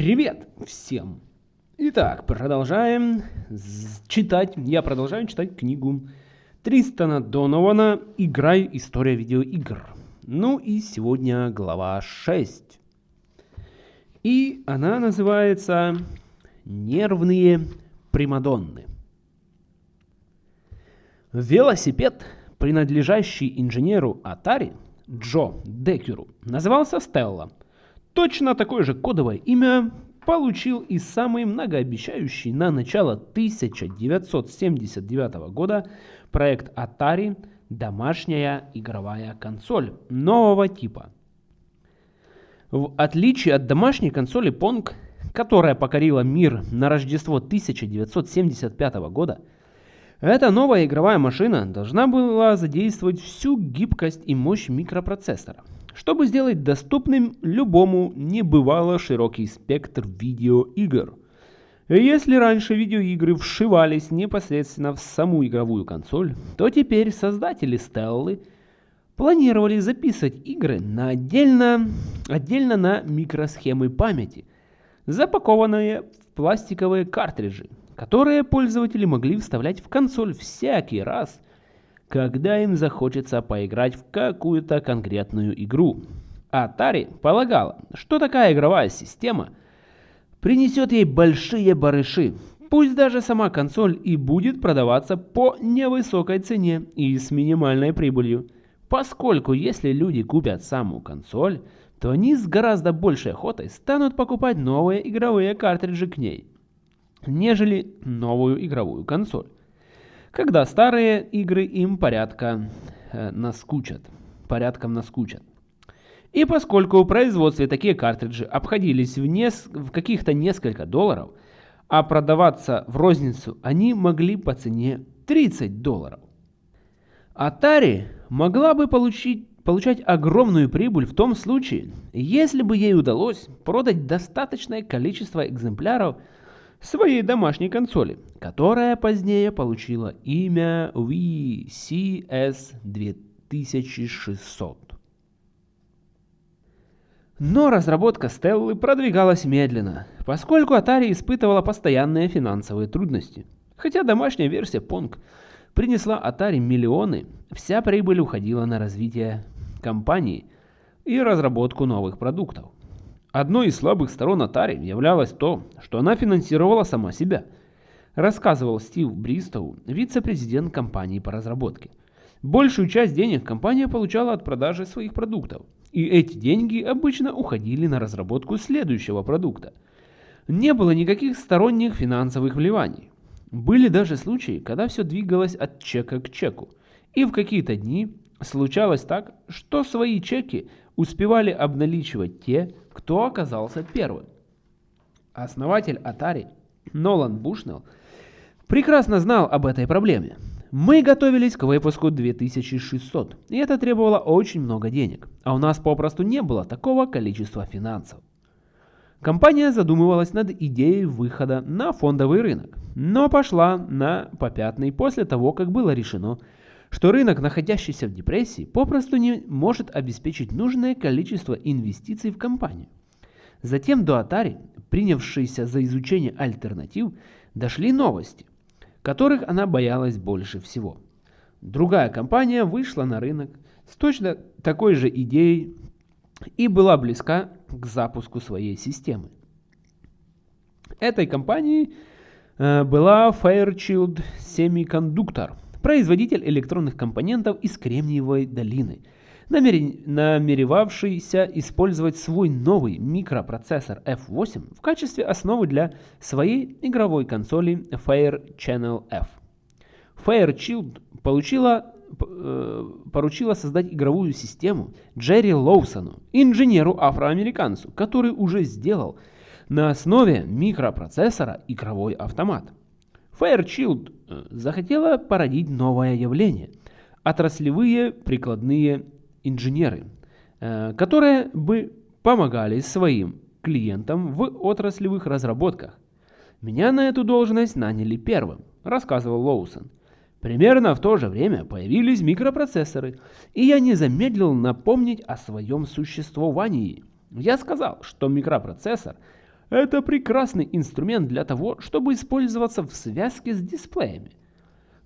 Привет всем! Итак, продолжаем читать, я продолжаю читать книгу Тристана Донована «Играй. История видеоигр». Ну и сегодня глава 6. И она называется «Нервные примадонны». Велосипед, принадлежащий инженеру Atari Джо Декеру, назывался Стелла – Точно такое же кодовое имя получил и самый многообещающий на начало 1979 года проект Atari «Домашняя игровая консоль» нового типа. В отличие от домашней консоли Pong, которая покорила мир на Рождество 1975 года, эта новая игровая машина должна была задействовать всю гибкость и мощь микропроцессора – чтобы сделать доступным любому небывало широкий спектр видеоигр. Если раньше видеоигры вшивались непосредственно в саму игровую консоль, то теперь создатели Стеллы планировали записывать игры на отдельно, отдельно на микросхемы памяти, запакованные в пластиковые картриджи, которые пользователи могли вставлять в консоль всякий раз, когда им захочется поиграть в какую-то конкретную игру. Atari полагала, что такая игровая система принесет ей большие барыши, пусть даже сама консоль и будет продаваться по невысокой цене и с минимальной прибылью, поскольку если люди купят саму консоль, то они с гораздо большей охотой станут покупать новые игровые картриджи к ней, нежели новую игровую консоль когда старые игры им порядка э, наскучат, порядком наскучат. И поскольку в производстве такие картриджи обходились в, нес... в каких-то несколько долларов, а продаваться в розницу они могли по цене 30 долларов. Atari могла бы получить, получать огромную прибыль в том случае, если бы ей удалось продать достаточное количество экземпляров своей домашней консоли, которая позднее получила имя VCS 2600. Но разработка Стеллы продвигалась медленно, поскольку Atari испытывала постоянные финансовые трудности. Хотя домашняя версия Pong принесла Atari миллионы, вся прибыль уходила на развитие компании и разработку новых продуктов. Одной из слабых сторон Atari являлось то, что она финансировала сама себя, рассказывал Стив Бристоу, вице-президент компании по разработке. Большую часть денег компания получала от продажи своих продуктов, и эти деньги обычно уходили на разработку следующего продукта. Не было никаких сторонних финансовых вливаний. Были даже случаи, когда все двигалось от чека к чеку, и в какие-то дни случалось так, что свои чеки успевали обналичивать те, кто оказался первым. Основатель Atari Нолан Бушнелл прекрасно знал об этой проблеме. Мы готовились к выпуску 2600, и это требовало очень много денег, а у нас попросту не было такого количества финансов. Компания задумывалась над идеей выхода на фондовый рынок, но пошла на попятный после того, как было решено, что рынок, находящийся в депрессии, попросту не может обеспечить нужное количество инвестиций в компанию. Затем до Atari, принявшейся за изучение альтернатив, дошли новости, которых она боялась больше всего. Другая компания вышла на рынок с точно такой же идеей и была близка к запуску своей системы. Этой компанией э, была Fairchild Semiconductor – производитель электронных компонентов из Кремниевой долины, намеревавшийся использовать свой новый микропроцессор F8 в качестве основы для своей игровой консоли Fire Channel F. Fairchild получила, э, поручила создать игровую систему Джерри Лоусону, инженеру-афроамериканцу, который уже сделал на основе микропроцессора игровой автомат. Fairchild э, захотела породить новое явление – отраслевые прикладные инженеры, э, которые бы помогали своим клиентам в отраслевых разработках. Меня на эту должность наняли первым, рассказывал Лоусон. Примерно в то же время появились микропроцессоры, и я не замедлил напомнить о своем существовании. Я сказал, что микропроцессор – Это прекрасный инструмент для того, чтобы использоваться в связке с дисплеями.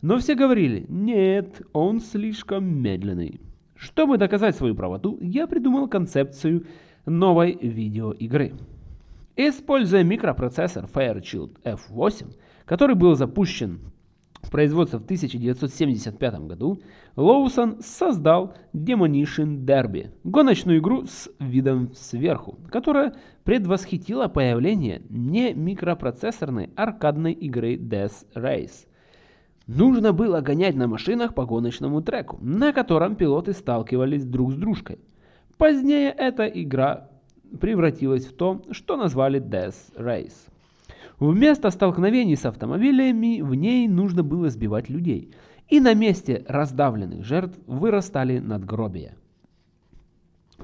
Но все говорили, нет, он слишком медленный. Чтобы доказать свою правоту, я придумал концепцию новой видеоигры. Используя микропроцессор Fairchild F8, который был запущен в производство в 1975 году, Лоусон создал Demolition Derby, гоночную игру с видом сверху, которая предвосхитила появление не микропроцессорной аркадной игры Death Race. Нужно было гонять на машинах по гоночному треку, на котором пилоты сталкивались друг с дружкой. Позднее эта игра превратилась в то, что назвали Death Race. Вместо столкновений с автомобилями в ней нужно было сбивать людей, и на месте раздавленных жертв вырастали надгробия.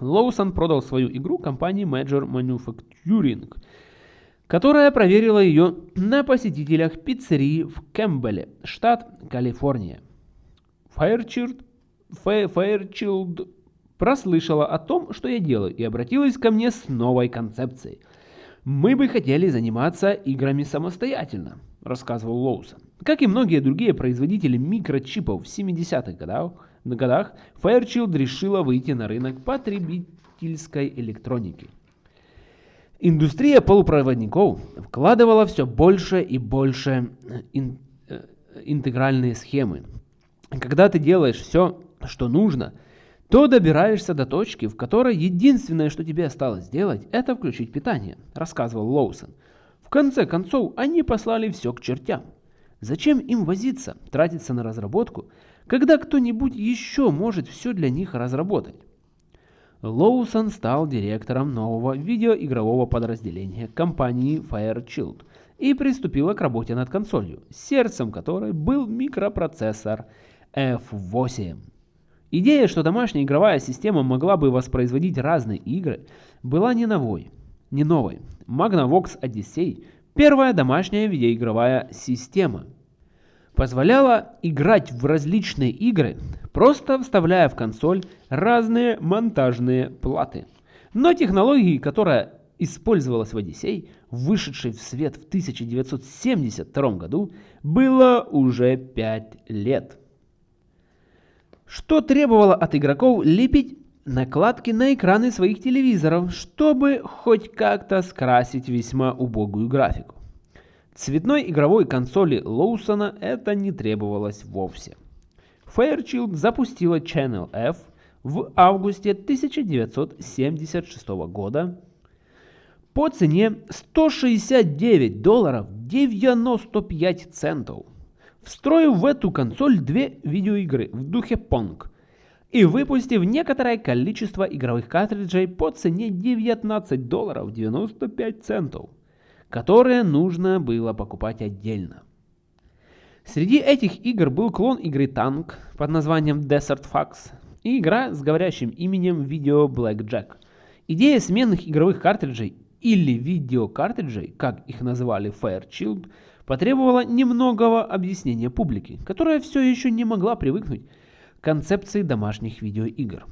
Лоусон продал свою игру компании Major Manufacturing, которая проверила ее на посетителях пиццерии в Кэмпбелле, штат Калифорния. Fairchild, Fairchild прослышала о том, что я делаю, и обратилась ко мне с новой концепцией. «Мы бы хотели заниматься играми самостоятельно», – рассказывал Лоусон. Как и многие другие производители микрочипов в 70-х годах, годах, Fairchild решила выйти на рынок потребительской электроники. Индустрия полупроводников вкладывала все больше и больше ин, э, интегральные схемы. Когда ты делаешь все, что нужно – то добираешься до точки, в которой единственное, что тебе осталось сделать, это включить питание, рассказывал Лоусон. В конце концов, они послали все к чертям. Зачем им возиться, тратиться на разработку, когда кто-нибудь еще может все для них разработать? Лоусон стал директором нового видеоигрового подразделения компании Fairchild и приступила к работе над консолью, сердцем которой был микропроцессор F8. Идея, что домашняя игровая система могла бы воспроизводить разные игры, была не новой. Не новой. Magnavox Odyssey – первая домашняя видеоигровая система. Позволяла играть в различные игры, просто вставляя в консоль разные монтажные платы. Но технологии, которая использовалась в Odyssey, вышедшей в свет в 1972 году, было уже 5 лет что требовало от игроков лепить накладки на экраны своих телевизоров, чтобы хоть как-то скрасить весьма убогую графику. Цветной игровой консоли Лоусона это не требовалось вовсе. Fairchild запустила Channel F в августе 1976 года по цене 169 долларов 95 центов встроив в эту консоль две видеоигры в духе Pong и выпустив некоторое количество игровых картриджей по цене 19 долларов 95 центов, которые нужно было покупать отдельно. Среди этих игр был клон игры Танк под названием Desert Fox и игра с говорящим именем Video Blackjack. Идея сменных игровых картриджей или видеокартриджей, как их называли Fairchild, потребовала немногого объяснения публике, которая все еще не могла привыкнуть к концепции домашних видеоигр.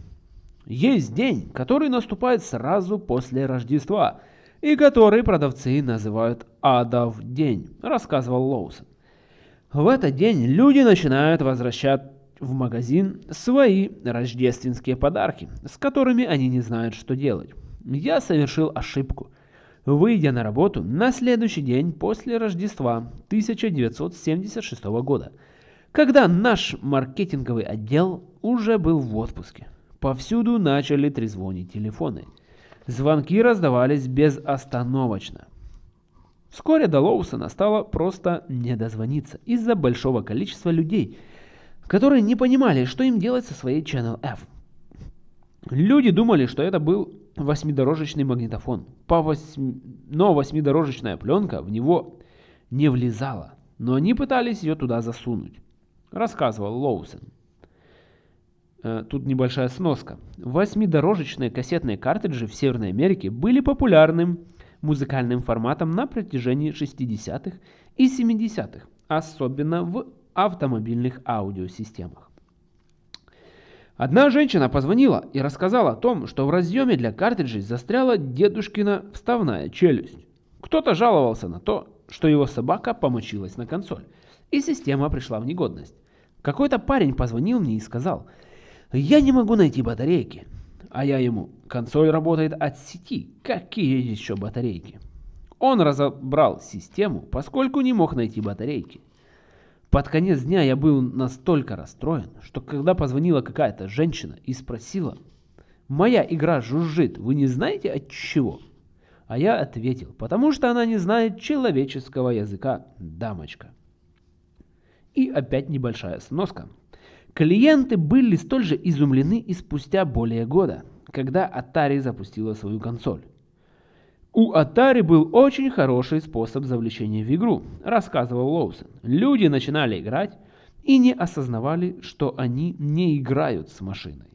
Есть день, который наступает сразу после Рождества, и который продавцы называют «Адов день», рассказывал Лоусон. В этот день люди начинают возвращать в магазин свои рождественские подарки, с которыми они не знают, что делать. Я совершил ошибку – выйдя на работу на следующий день после Рождества 1976 года, когда наш маркетинговый отдел уже был в отпуске. Повсюду начали трезвонить телефоны. Звонки раздавались безостановочно. Вскоре до Лоусона стало просто не дозвониться из-за большого количества людей, которые не понимали, что им делать со своей Channel F. Люди думали, что это был восьмидорожечный магнитофон, по восьми... но восьмидорожечная пленка в него не влезала, но они пытались ее туда засунуть, рассказывал Лоусон. Э, тут небольшая сноска. Восьмидорожечные кассетные картриджи в Северной Америке были популярным музыкальным форматом на протяжении 60-х и 70-х, особенно в автомобильных аудиосистемах. Одна женщина позвонила и рассказала о том, что в разъеме для картриджей застряла дедушкина вставная челюсть. Кто-то жаловался на то, что его собака помочилась на консоль, и система пришла в негодность. Какой-то парень позвонил мне и сказал, «Я не могу найти батарейки». А я ему, «Консоль работает от сети, какие еще батарейки?» Он разобрал систему, поскольку не мог найти батарейки. Под конец дня я был настолько расстроен, что когда позвонила какая-то женщина и спросила, «Моя игра жужжит, вы не знаете от чего?» А я ответил, потому что она не знает человеческого языка, дамочка. И опять небольшая сноска. Клиенты были столь же изумлены и спустя более года, когда Atari запустила свою консоль. У Atari был очень хороший способ завлечения в игру, рассказывал Лоусон. Люди начинали играть и не осознавали, что они не играют с машиной.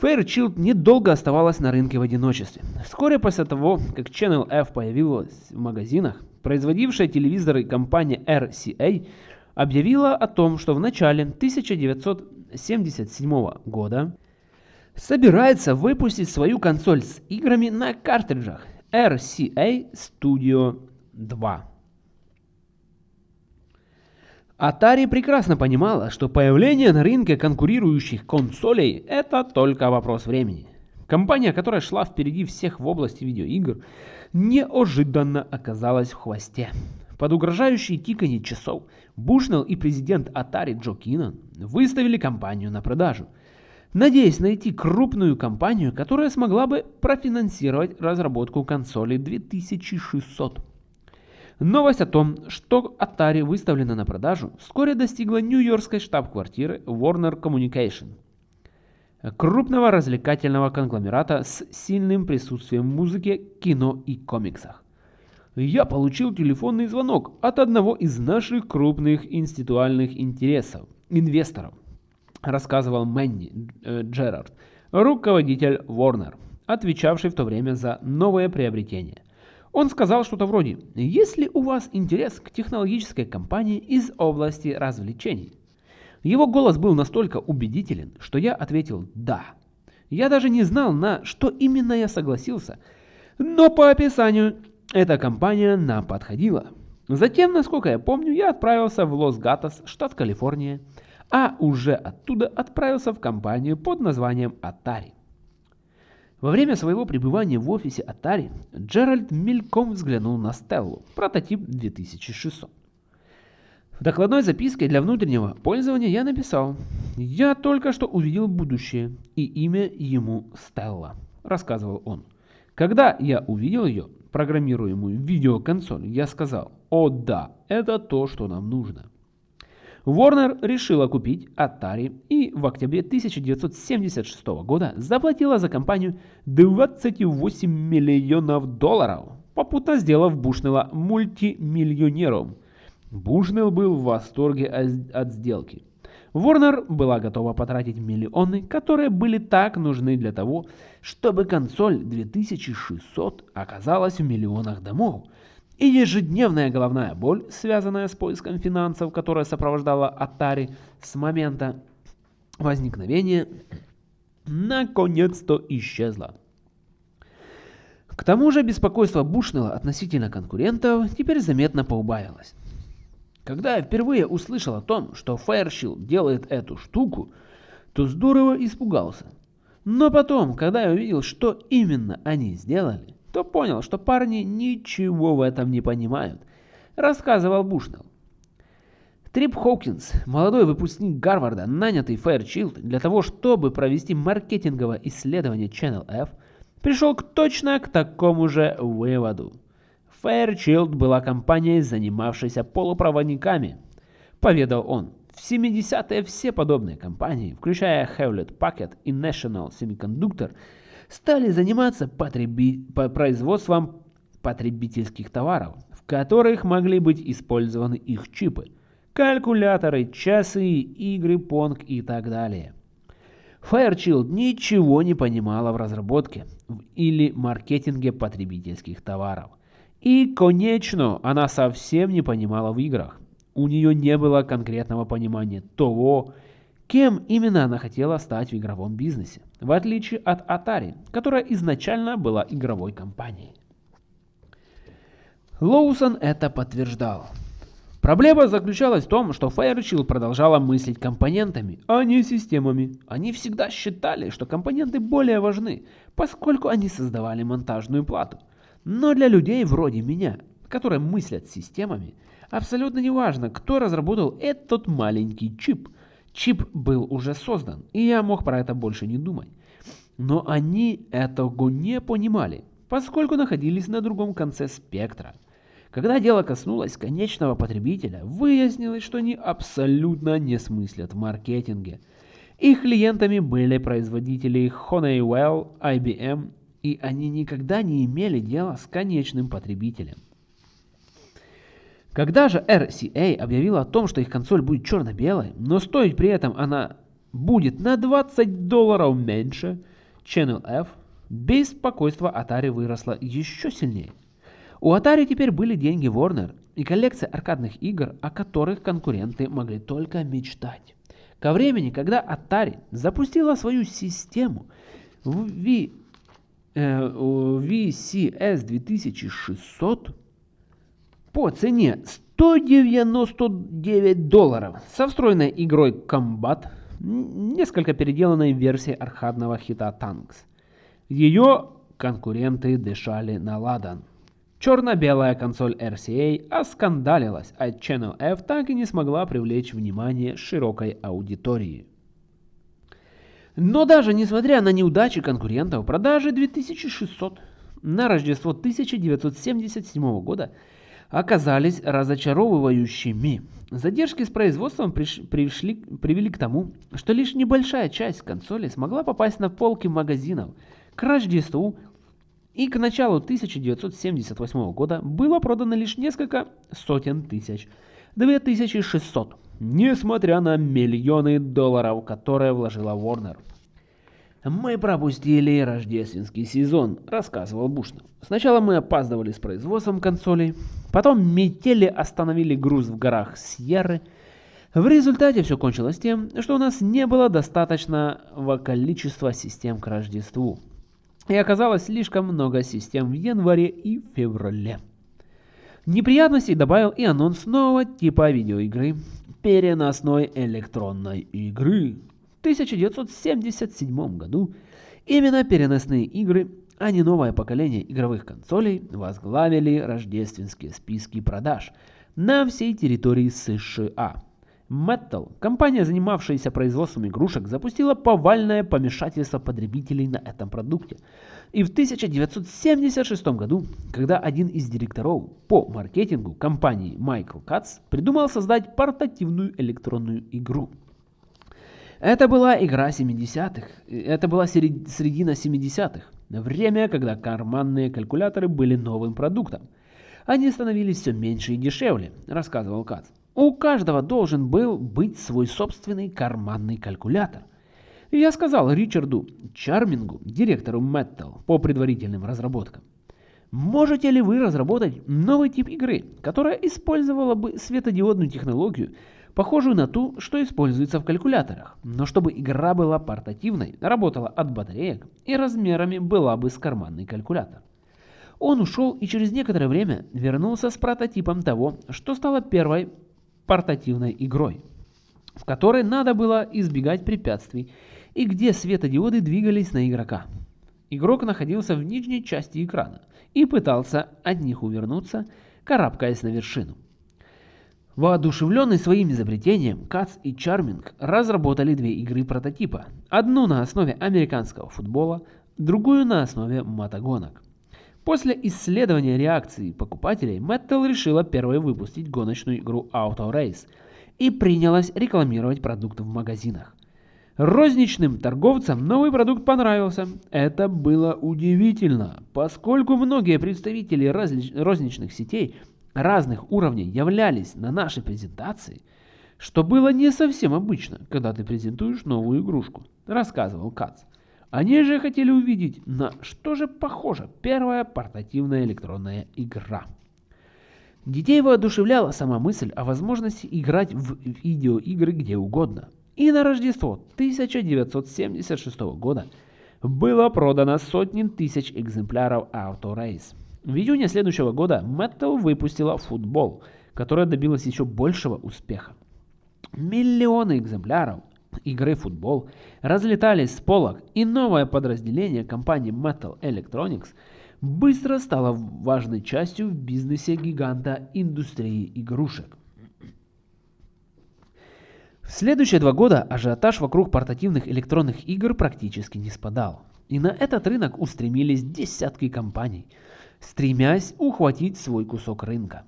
Fairchild недолго оставалась на рынке в одиночестве. Вскоре после того, как Channel F появилась в магазинах, производившая телевизоры компания RCA объявила о том, что в начале 1977 года собирается выпустить свою консоль с играми на картриджах RCA Studio 2. Atari прекрасно понимала, что появление на рынке конкурирующих консолей – это только вопрос времени. Компания, которая шла впереди всех в области видеоигр, неожиданно оказалась в хвосте. Под угрожающие тиканье часов Бушнелл и президент Atari Джо Кинан выставили компанию на продажу, надеясь найти крупную компанию, которая смогла бы профинансировать разработку консоли 2600. Новость о том, что Atari выставлена на продажу, вскоре достигла нью-йоркской штаб-квартиры Warner Communication, крупного развлекательного конгломерата с сильным присутствием в музыке, кино и комиксах. Я получил телефонный звонок от одного из наших крупных институальных интересов, инвесторов, рассказывал Мэнни э, Джерард, руководитель Warner, отвечавший в то время за новое приобретение. Он сказал что-то вроде «Есть ли у вас интерес к технологической компании из области развлечений?» Его голос был настолько убедителен, что я ответил «да». Я даже не знал, на что именно я согласился, но по описанию эта компания нам подходила. Затем, насколько я помню, я отправился в Лос-Гатос, штат Калифорния, а уже оттуда отправился в компанию под названием Atari. Во время своего пребывания в офисе Atari Джеральд мельком взглянул на Стеллу, прототип 2600. В докладной записке для внутреннего пользования я написал «Я только что увидел будущее, и имя ему Стелла», рассказывал он. Когда я увидел ее, программируемую видеоконсоль, я сказал «О да, это то, что нам нужно». Warner решила купить Atari и в октябре 1976 года заплатила за компанию 28 миллионов долларов, попутно сделав Бушнелла мультимиллионером. Бушнелл был в восторге от сделки. Warner была готова потратить миллионы, которые были так нужны для того, чтобы консоль 2600 оказалась в миллионах домов, и ежедневная головная боль, связанная с поиском финансов, которая сопровождала Atari с момента возникновения, наконец-то исчезла. К тому же беспокойство Бушнелла относительно конкурентов теперь заметно поубавилось. Когда я впервые услышал о том, что Fairchild делает эту штуку, то здорово испугался. Но потом, когда я увидел, что именно они сделали, то понял, что парни ничего в этом не понимают, рассказывал Бушнелл. Трип Хоукинс, молодой выпускник Гарварда, нанятый Fairchild для того, чтобы провести маркетинговое исследование Channel F, пришел к точно к такому же выводу. Fairchild была компанией, занимавшейся полупроводниками, поведал он. В 70-е все подобные компании, включая Hewlett Packard и National Semiconductor, стали заниматься потреби... производством потребительских товаров, в которых могли быть использованы их чипы, калькуляторы, часы, игры, понг и так далее. Fairchild ничего не понимала в разработке или маркетинге потребительских товаров. И, конечно, она совсем не понимала в играх. У нее не было конкретного понимания того, кем именно она хотела стать в игровом бизнесе. В отличие от Atari, которая изначально была игровой компанией. Лоусон это подтверждал. Проблема заключалась в том, что Fairchild продолжала мыслить компонентами, а не системами. Они всегда считали, что компоненты более важны, поскольку они создавали монтажную плату. Но для людей вроде меня, которые мыслят системами, абсолютно не важно, кто разработал этот маленький чип. Чип был уже создан, и я мог про это больше не думать. Но они этого не понимали, поскольку находились на другом конце спектра. Когда дело коснулось конечного потребителя, выяснилось, что они абсолютно не смыслят в маркетинге. Их клиентами были производители Honeywell, IBM, и они никогда не имели дела с конечным потребителем. Когда же RCA объявила о том, что их консоль будет черно-белой, но стоить при этом она будет на 20 долларов меньше, Channel F, беспокойство Atari выросло еще сильнее. У Atari теперь были деньги Warner и коллекция аркадных игр, о которых конкуренты могли только мечтать. Ко времени, когда Atari запустила свою систему в v, э, VCS 2600 по цене 199 долларов со встроенной игрой Combat, несколько переделанной версией аркадного хита Tanks. Ее конкуренты дышали на ладан. Черно-белая консоль RCA оскандалилась, а Channel F так и не смогла привлечь внимание широкой аудитории. Но даже несмотря на неудачи конкурентов, продажи 2600 на Рождество 1977 года оказались разочаровывающими. Задержки с производством приш, пришли, привели к тому, что лишь небольшая часть консоли смогла попасть на полки магазинов. К Рождеству и к началу 1978 года было продано лишь несколько сотен тысяч, 2600, несмотря на миллионы долларов, которые вложила Warner. «Мы пропустили рождественский сезон», — рассказывал Бушнов. «Сначала мы опаздывали с производством консолей, потом метели остановили груз в горах Сьерры. В результате все кончилось тем, что у нас не было достаточного количества систем к Рождеству. И оказалось слишком много систем в январе и феврале. Неприятностей добавил и анонс нового типа видеоигры – переносной электронной игры. В 1977 году именно переносные игры, а не новое поколение игровых консолей, возглавили рождественские списки продаж на всей территории США. Metal, компания, занимавшаяся производством игрушек, запустила повальное помешательство потребителей на этом продукте. И в 1976 году, когда один из директоров по маркетингу компании Майкл Кац придумал создать портативную электронную игру. Это была игра 70-х, это была середина 70-х, время, когда карманные калькуляторы были новым продуктом. Они становились все меньше и дешевле, рассказывал Кац. У каждого должен был быть свой собственный карманный калькулятор. Я сказал Ричарду Чармингу, директору Metal, по предварительным разработкам. Можете ли вы разработать новый тип игры, которая использовала бы светодиодную технологию, похожую на ту, что используется в калькуляторах, но чтобы игра была портативной, работала от батареек и размерами была бы с карманный калькулятор. Он ушел и через некоторое время вернулся с прототипом того, что стало первой портативной игрой, в которой надо было избегать препятствий и где светодиоды двигались на игрока. Игрок находился в нижней части экрана и пытался от них увернуться, карабкаясь на вершину. Воодушевленный своим изобретением, Кац и Чарминг разработали две игры прототипа. Одну на основе американского футбола, другую на основе мотогонок. После исследования реакции покупателей, Mattel решила первой выпустить гоночную игру Auto Race и принялась рекламировать продукт в магазинах. Розничным торговцам новый продукт понравился. Это было удивительно, поскольку многие представители розничных сетей разных уровней являлись на нашей презентации, что было не совсем обычно, когда ты презентуешь новую игрушку, рассказывал Кац. Они же хотели увидеть, на что же похожа первая портативная электронная игра. Детей воодушевляла сама мысль о возможности играть в видеоигры где угодно. И на Рождество 1976 года было продано сотни тысяч экземпляров Auto Race. В июне следующего года Mattel выпустила футбол, которая добилась еще большего успеха. Миллионы экземпляров игры футбол разлетались с полок, и новое подразделение компании Metal Electronics быстро стало важной частью в бизнесе гиганта индустрии игрушек. В следующие два года ажиотаж вокруг портативных электронных игр практически не спадал. И на этот рынок устремились десятки компаний, стремясь ухватить свой кусок рынка.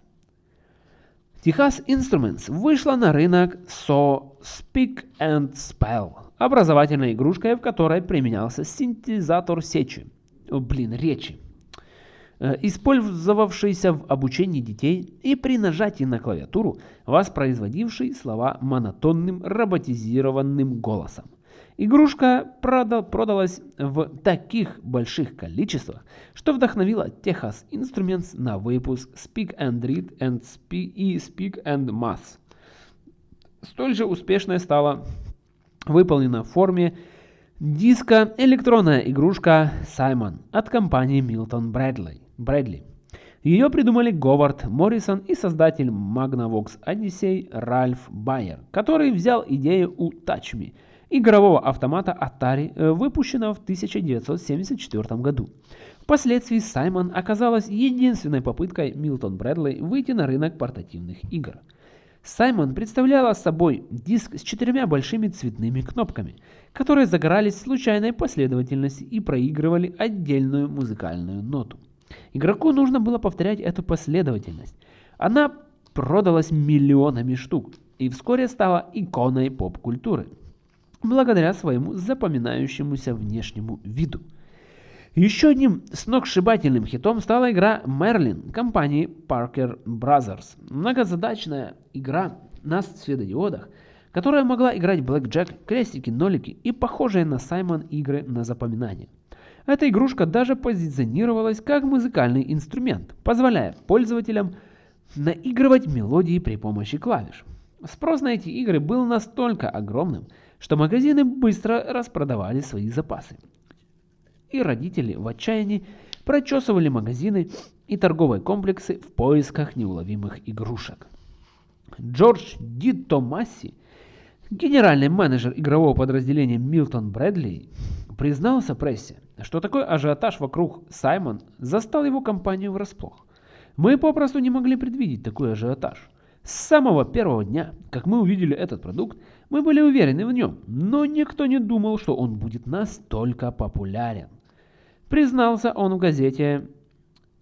Texas Instruments вышла на рынок со Speak and Spell, образовательной игрушкой, в которой применялся синтезатор сечи, о, блин, речи, э, использовавшийся в обучении детей и при нажатии на клавиатуру воспроизводивший слова монотонным роботизированным голосом. Игрушка продалась в таких больших количествах, что вдохновила Texas Instruments на выпуск Speak and Read and Speak и Speak and Math. Столь же успешной стала выполнена в форме диска электронная игрушка Simon от компании Milton Bradley. Bradley. Ее придумали Говард Моррисон и создатель Magnavox Odyssey Ральф Байер, который взял идею у Touch Me – игрового автомата Atari, э, выпущенного в 1974 году. Впоследствии Саймон оказалась единственной попыткой Милтон Брэдли выйти на рынок портативных игр. Саймон представляла собой диск с четырьмя большими цветными кнопками, которые загорались в случайной последовательности и проигрывали отдельную музыкальную ноту. Игроку нужно было повторять эту последовательность. Она продалась миллионами штук и вскоре стала иконой поп-культуры благодаря своему запоминающемуся внешнему виду. Еще одним сногсшибательным хитом стала игра Merlin компании Parker Brothers. Многозадачная игра на светодиодах, которая могла играть блэкджек, крестики, нолики и похожие на Саймон игры на запоминание. Эта игрушка даже позиционировалась как музыкальный инструмент, позволяя пользователям наигрывать мелодии при помощи клавиш. Спрос на эти игры был настолько огромным, что магазины быстро распродавали свои запасы. И родители в отчаянии прочесывали магазины и торговые комплексы в поисках неуловимых игрушек. Джордж Ди Томаси, генеральный менеджер игрового подразделения Милтон Брэдли, признался прессе, что такой ажиотаж вокруг Саймон застал его компанию врасплох. Мы попросту не могли предвидеть такой ажиотаж. С самого первого дня, как мы увидели этот продукт, мы были уверены в нем, но никто не думал, что он будет настолько популярен. Признался он в газете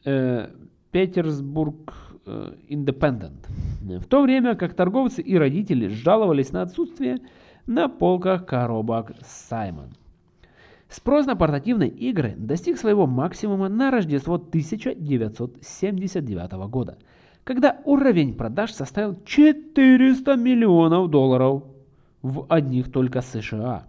э, Петербург э, Independent. В то время как торговцы и родители жаловались на отсутствие на полках коробок Саймон. Спрос на портативные игры достиг своего максимума на Рождество 1979 года – когда уровень продаж составил 400 миллионов долларов в одних только США.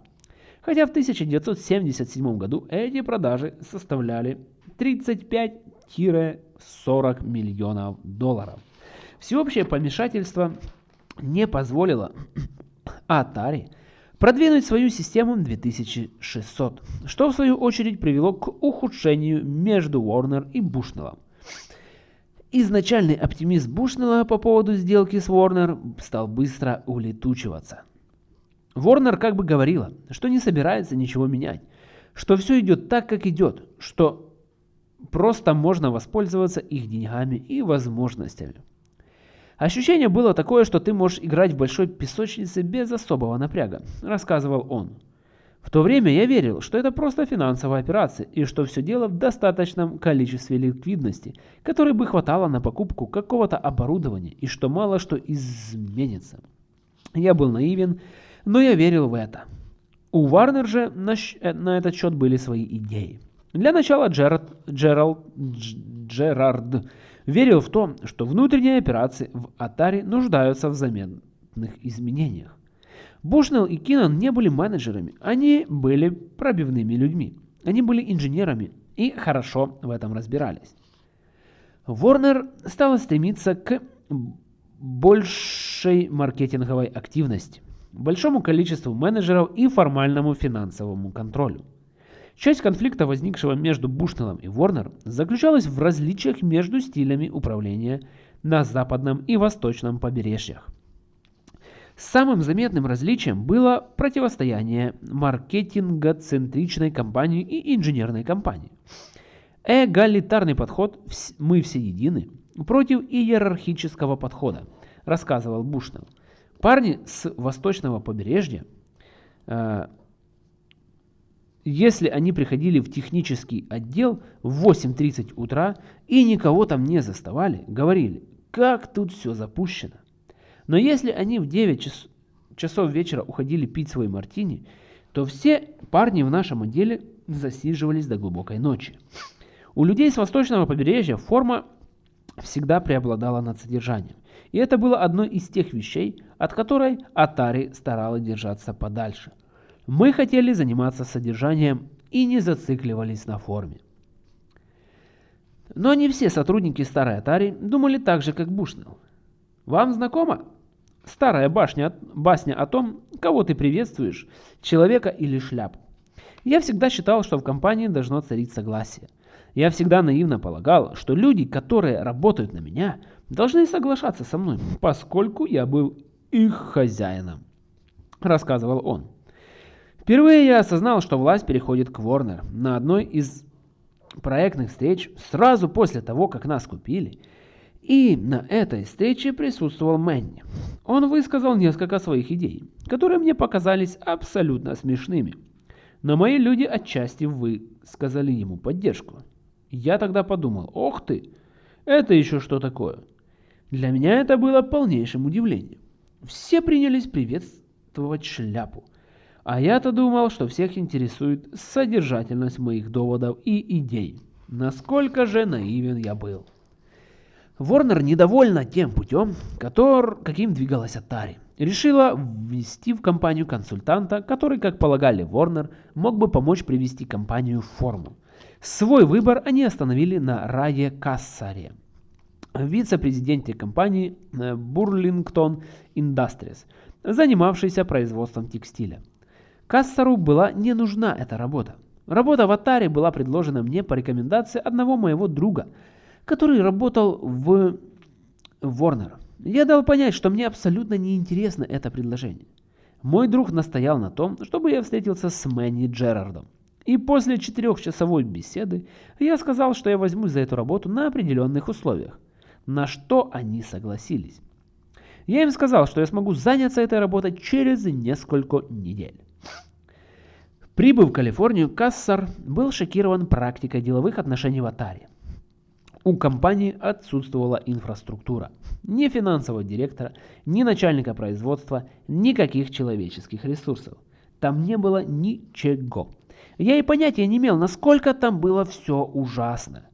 Хотя в 1977 году эти продажи составляли 35-40 миллионов долларов. Всеобщее помешательство не позволило Atari продвинуть свою систему 2600, что в свою очередь привело к ухудшению между Warner и Bushnell. Изначальный оптимизм Бушнелла по поводу сделки с Warner стал быстро улетучиваться. Warner как бы говорила, что не собирается ничего менять, что все идет так, как идет, что просто можно воспользоваться их деньгами и возможностями. Ощущение было такое, что ты можешь играть в большой песочнице без особого напряга, рассказывал он. В то время я верил, что это просто финансовая операция и что все дело в достаточном количестве ликвидности, которой бы хватало на покупку какого-то оборудования и что мало что изменится. Я был наивен, но я верил в это. У Варнер же на, э, на этот счет были свои идеи. Для начала Джерард, Джеральд, Джерард верил в то, что внутренние операции в Atari нуждаются в заметных изменениях. Бушнелл и Кинан не были менеджерами, они были пробивными людьми. Они были инженерами и хорошо в этом разбирались. Warner стала стремиться к большей маркетинговой активности, большому количеству менеджеров и формальному финансовому контролю. Часть конфликта, возникшего между Бушнеллом и Ворнер, заключалась в различиях между стилями управления на западном и восточном побережьях. Самым заметным различием было противостояние маркетинга-центричной компании и инженерной компании. Эгалитарный подход «мы все едины» против иерархического подхода, рассказывал Бушнелл. Парни с восточного побережья, э, если они приходили в технический отдел в 8.30 утра и никого там не заставали, говорили, как тут все запущено. Но если они в 9 час, часов вечера уходили пить свой мартини, то все парни в нашем отделе засиживались до глубокой ночи. У людей с восточного побережья форма всегда преобладала над содержанием. И это было одной из тех вещей, от которой Atari старалась держаться подальше. Мы хотели заниматься содержанием и не зацикливались на форме. Но не все сотрудники старой Atari думали так же, как Бушнелл. Вам знакома старая башня, басня о том, кого ты приветствуешь, человека или шляпу? Я всегда считал, что в компании должно царить согласие. Я всегда наивно полагал, что люди, которые работают на меня, должны соглашаться со мной, поскольку я был их хозяином, рассказывал он. Впервые я осознал, что власть переходит к Ворнер на одной из проектных встреч сразу после того, как нас купили. И на этой встрече присутствовал Мэнни. Он высказал несколько своих идей, которые мне показались абсолютно смешными. Но мои люди отчасти высказали ему поддержку. Я тогда подумал, ох ты, это еще что такое? Для меня это было полнейшим удивлением. Все принялись приветствовать шляпу. А я-то думал, что всех интересует содержательность моих доводов и идей. Насколько же наивен я был. Ворнер недовольна тем путем, который, каким двигалась Atari. Решила ввести в компанию консультанта, который, как полагали Ворнер, мог бы помочь привести компанию в форму. Свой выбор они остановили на Рае Кассаре, вице-президенте компании Burlington Industries, занимавшейся производством текстиля. Кассару была не нужна эта работа. Работа в Атаре была предложена мне по рекомендации одного моего друга, который работал в Warner. Я дал понять, что мне абсолютно неинтересно это предложение. Мой друг настоял на том, чтобы я встретился с Мэнни Джерардом. И после четырехчасовой беседы я сказал, что я возьму за эту работу на определенных условиях, на что они согласились. Я им сказал, что я смогу заняться этой работой через несколько недель. Прибыв в Калифорнию, Кассар был шокирован практикой деловых отношений в Атаре. У компании отсутствовала инфраструктура. Ни финансового директора, ни начальника производства, никаких человеческих ресурсов. Там не было ничего. Я и понятия не имел, насколько там было все ужасно.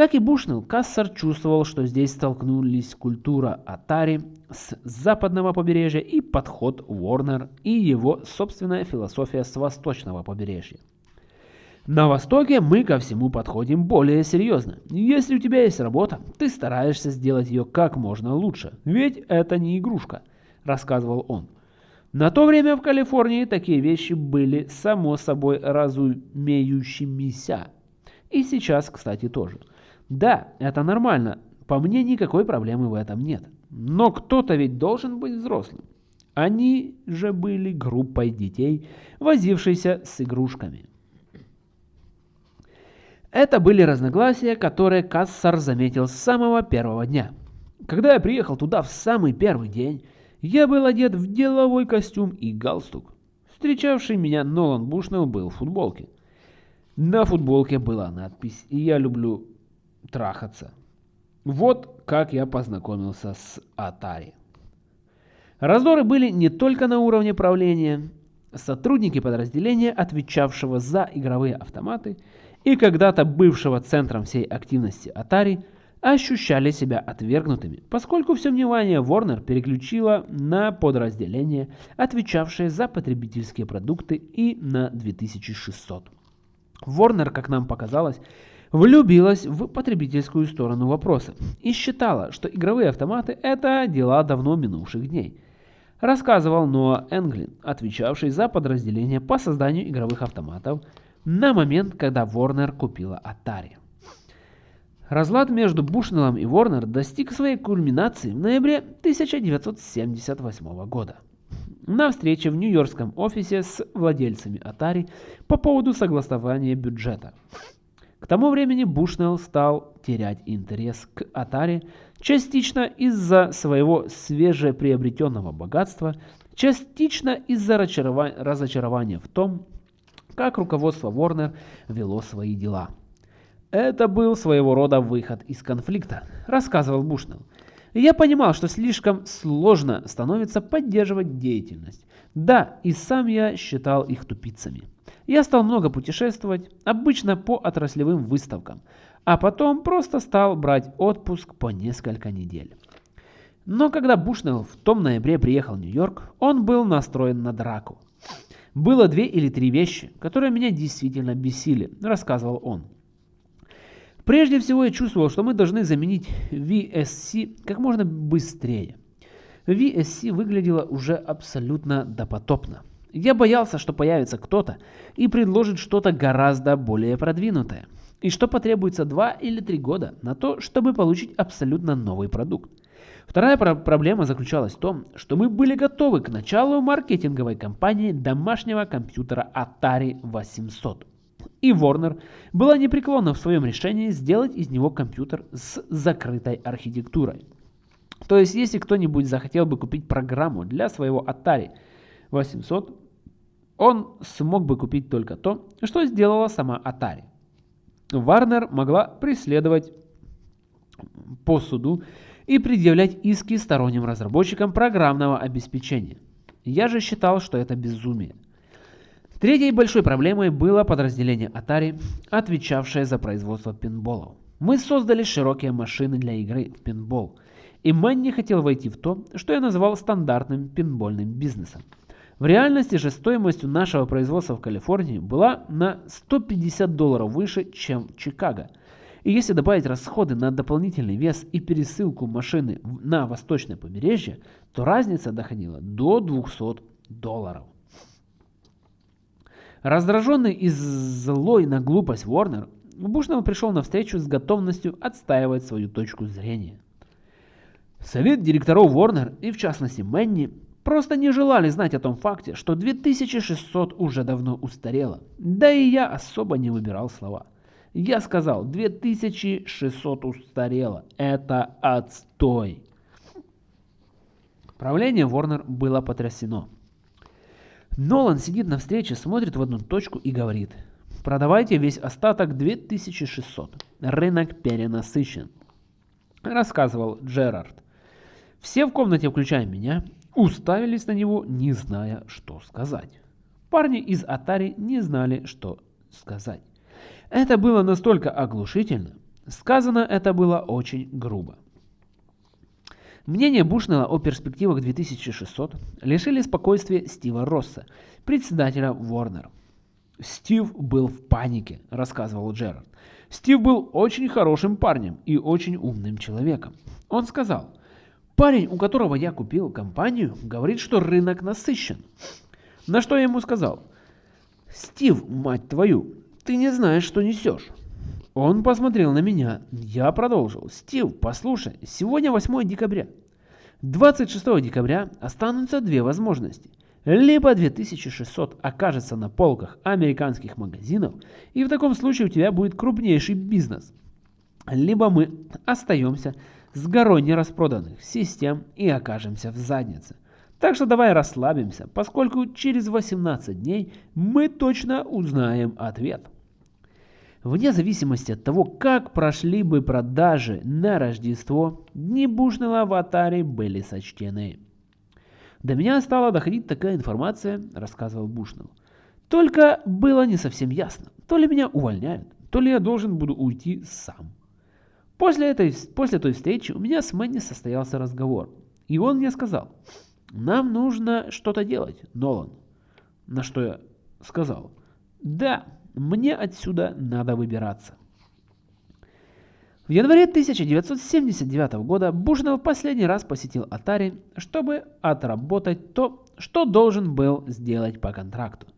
Как и Бушнелл, Кассар чувствовал, что здесь столкнулись культура Атари с западного побережья и подход Уорнер и его собственная философия с восточного побережья. На Востоке мы ко всему подходим более серьезно. Если у тебя есть работа, ты стараешься сделать ее как можно лучше, ведь это не игрушка, рассказывал он. На то время в Калифорнии такие вещи были само собой разумеющимися. И сейчас, кстати, тоже. Да, это нормально. По мне никакой проблемы в этом нет. Но кто-то ведь должен быть взрослым. Они же были группой детей, возившейся с игрушками. Это были разногласия, которые Кассар заметил с самого первого дня. Когда я приехал туда в самый первый день, я был одет в деловой костюм и галстук. Встречавший меня Нолан Бушнелл был в футболке. На футболке была надпись «Я люблю трахаться». Вот как я познакомился с Atari. Раздоры были не только на уровне правления. Сотрудники подразделения, отвечавшего за игровые автоматы и когда-то бывшего центром всей активности Atari, ощущали себя отвергнутыми, поскольку все внимание Warner переключило на подразделение, отвечавшее за потребительские продукты и на 2600. Warner, как нам показалось, влюбилась в потребительскую сторону вопроса и считала, что игровые автоматы – это дела давно минувших дней. Рассказывал Ноа Энглин, отвечавший за подразделение по созданию игровых автоматов на момент, когда Warner купила Atari. Разлад между Бушнеллом и Warner достиг своей кульминации в ноябре 1978 года. На встрече в нью-йоркском офисе с владельцами Atari по поводу согласования бюджета. К тому времени Бушнелл стал терять интерес к Atari частично из-за своего свежеприобретенного богатства, частично из-за разочарования в том, как руководство Warner вело свои дела. Это был своего рода выход из конфликта, рассказывал Бушнелл. Я понимал, что слишком сложно становится поддерживать деятельность. Да, и сам я считал их тупицами. Я стал много путешествовать, обычно по отраслевым выставкам, а потом просто стал брать отпуск по несколько недель. Но когда Бушнелл в том ноябре приехал в Нью-Йорк, он был настроен на драку. Было две или три вещи, которые меня действительно бесили, рассказывал он. Прежде всего я чувствовал, что мы должны заменить VSC как можно быстрее. VSC выглядела уже абсолютно допотопно. Я боялся, что появится кто-то и предложит что-то гораздо более продвинутое. И что потребуется 2 или 3 года на то, чтобы получить абсолютно новый продукт. Вторая про проблема заключалась в том, что мы были готовы к началу маркетинговой кампании домашнего компьютера Atari 800. И Warner была непреклонна в своем решении сделать из него компьютер с закрытой архитектурой. То есть, если кто-нибудь захотел бы купить программу для своего Atari 800, он смог бы купить только то, что сделала сама Atari. Warner могла преследовать по суду и предъявлять иски сторонним разработчикам программного обеспечения. Я же считал, что это безумие. Третьей большой проблемой было подразделение Atari, отвечавшее за производство пинболов. Мы создали широкие машины для игры в пинбол, и Мэнни хотел войти в то, что я называл стандартным пинбольным бизнесом. В реальности же стоимость нашего производства в Калифорнии была на 150 долларов выше, чем в Чикаго. И если добавить расходы на дополнительный вес и пересылку машины на восточное побережье, то разница доходила до 200 долларов. Раздраженный и злой на глупость Уорнер, Бушнелл пришел на встречу с готовностью отстаивать свою точку зрения. Совет директоров Warner и в частности Мэнни просто не желали знать о том факте, что 2600 уже давно устарело. Да и я особо не выбирал слова. Я сказал, 2600 устарело. Это отстой. Правление Warner было потрясено. Нолан сидит на встрече, смотрит в одну точку и говорит, продавайте весь остаток 2600, рынок перенасыщен. Рассказывал Джерард. Все в комнате, включая меня, уставились на него, не зная, что сказать. Парни из Atari не знали, что сказать. Это было настолько оглушительно. Сказано это было очень грубо. Мнение Бушнелла о перспективах 2600 лишили спокойствия Стива Росса, председателя Warner. «Стив был в панике», – рассказывал Джерард. «Стив был очень хорошим парнем и очень умным человеком. Он сказал, парень, у которого я купил компанию, говорит, что рынок насыщен. На что я ему сказал, Стив, мать твою, ты не знаешь, что несешь. Он посмотрел на меня. Я продолжил. Стив, послушай, сегодня 8 декабря. 26 декабря останутся две возможности. Либо 2600 окажется на полках американских магазинов, и в таком случае у тебя будет крупнейший бизнес. Либо мы остаемся с горой нераспроданных систем и окажемся в заднице. Так что давай расслабимся, поскольку через 18 дней мы точно узнаем ответ. Вне зависимости от того, как прошли бы продажи на Рождество, дни Бушнелла в Атаре были сочтены. До меня стала доходить такая информация, рассказывал Бушнелл. Только было не совсем ясно, то ли меня увольняют, то ли я должен буду уйти сам. После, этой, после той встречи у меня с Мэнни состоялся разговор, и он мне сказал, нам нужно что-то делать, Нолан. На что я сказал, да, мне отсюда надо выбираться. В январе 1979 года Бушнелл последний раз посетил Atari, чтобы отработать то, что должен был сделать по контракту.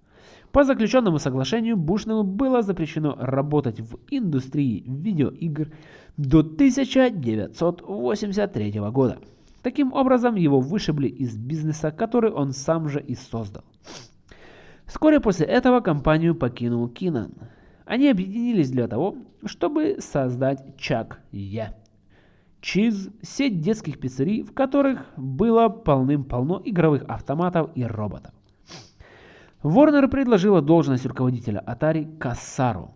По заключенному соглашению Бушнеллу было запрещено работать в индустрии видеоигр до 1983 года. Таким образом, его вышибли из бизнеса, который он сам же и создал. Вскоре после этого компанию покинул Кинан. Они объединились для того, чтобы создать Чак Е. Чиз – сеть детских пиццерий, в которых было полным-полно игровых автоматов и роботов. Warner предложила должность руководителя Atari Кассару.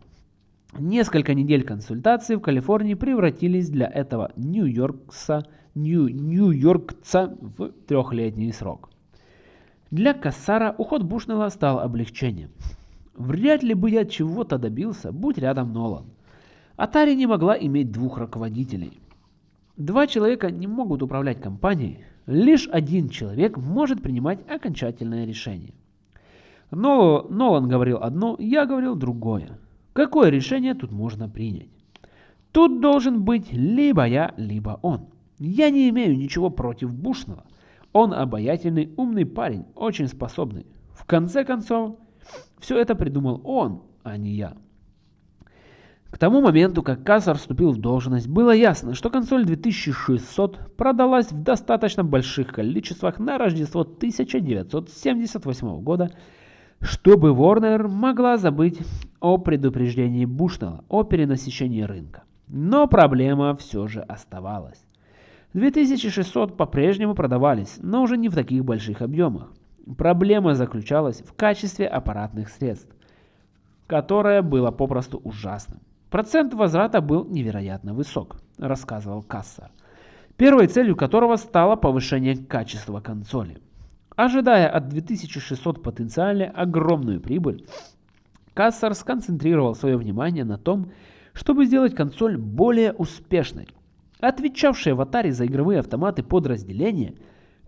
Несколько недель консультаций в Калифорнии превратились для этого Нью-Йоркса Нью Нью-Йоркца в трехлетний срок. Для Кассара уход Бушнелла стал облегчением. Вряд ли бы я чего-то добился, будь рядом Нолан. Atari не могла иметь двух руководителей. Два человека не могут управлять компанией, лишь один человек может принимать окончательное решение. Но Нолан говорил одно, я говорил другое. Какое решение тут можно принять? Тут должен быть либо я, либо он. Я не имею ничего против Бушного. Он обаятельный, умный парень, очень способный. В конце концов, все это придумал он, а не я. К тому моменту, как Кассар вступил в должность, было ясно, что консоль 2600 продалась в достаточно больших количествах на Рождество 1978 года, чтобы Warner могла забыть о предупреждении Бушнелла о перенасыщении рынка. Но проблема все же оставалась. 2600 по-прежнему продавались, но уже не в таких больших объемах. Проблема заключалась в качестве аппаратных средств, которое было попросту ужасным. Процент возврата был невероятно высок, рассказывал Кассар, первой целью которого стало повышение качества консоли. Ожидая от 2600 потенциально огромную прибыль, Кассар сконцентрировал свое внимание на том, чтобы сделать консоль более успешной. Отвечавшие в Atari за игровые автоматы подразделения –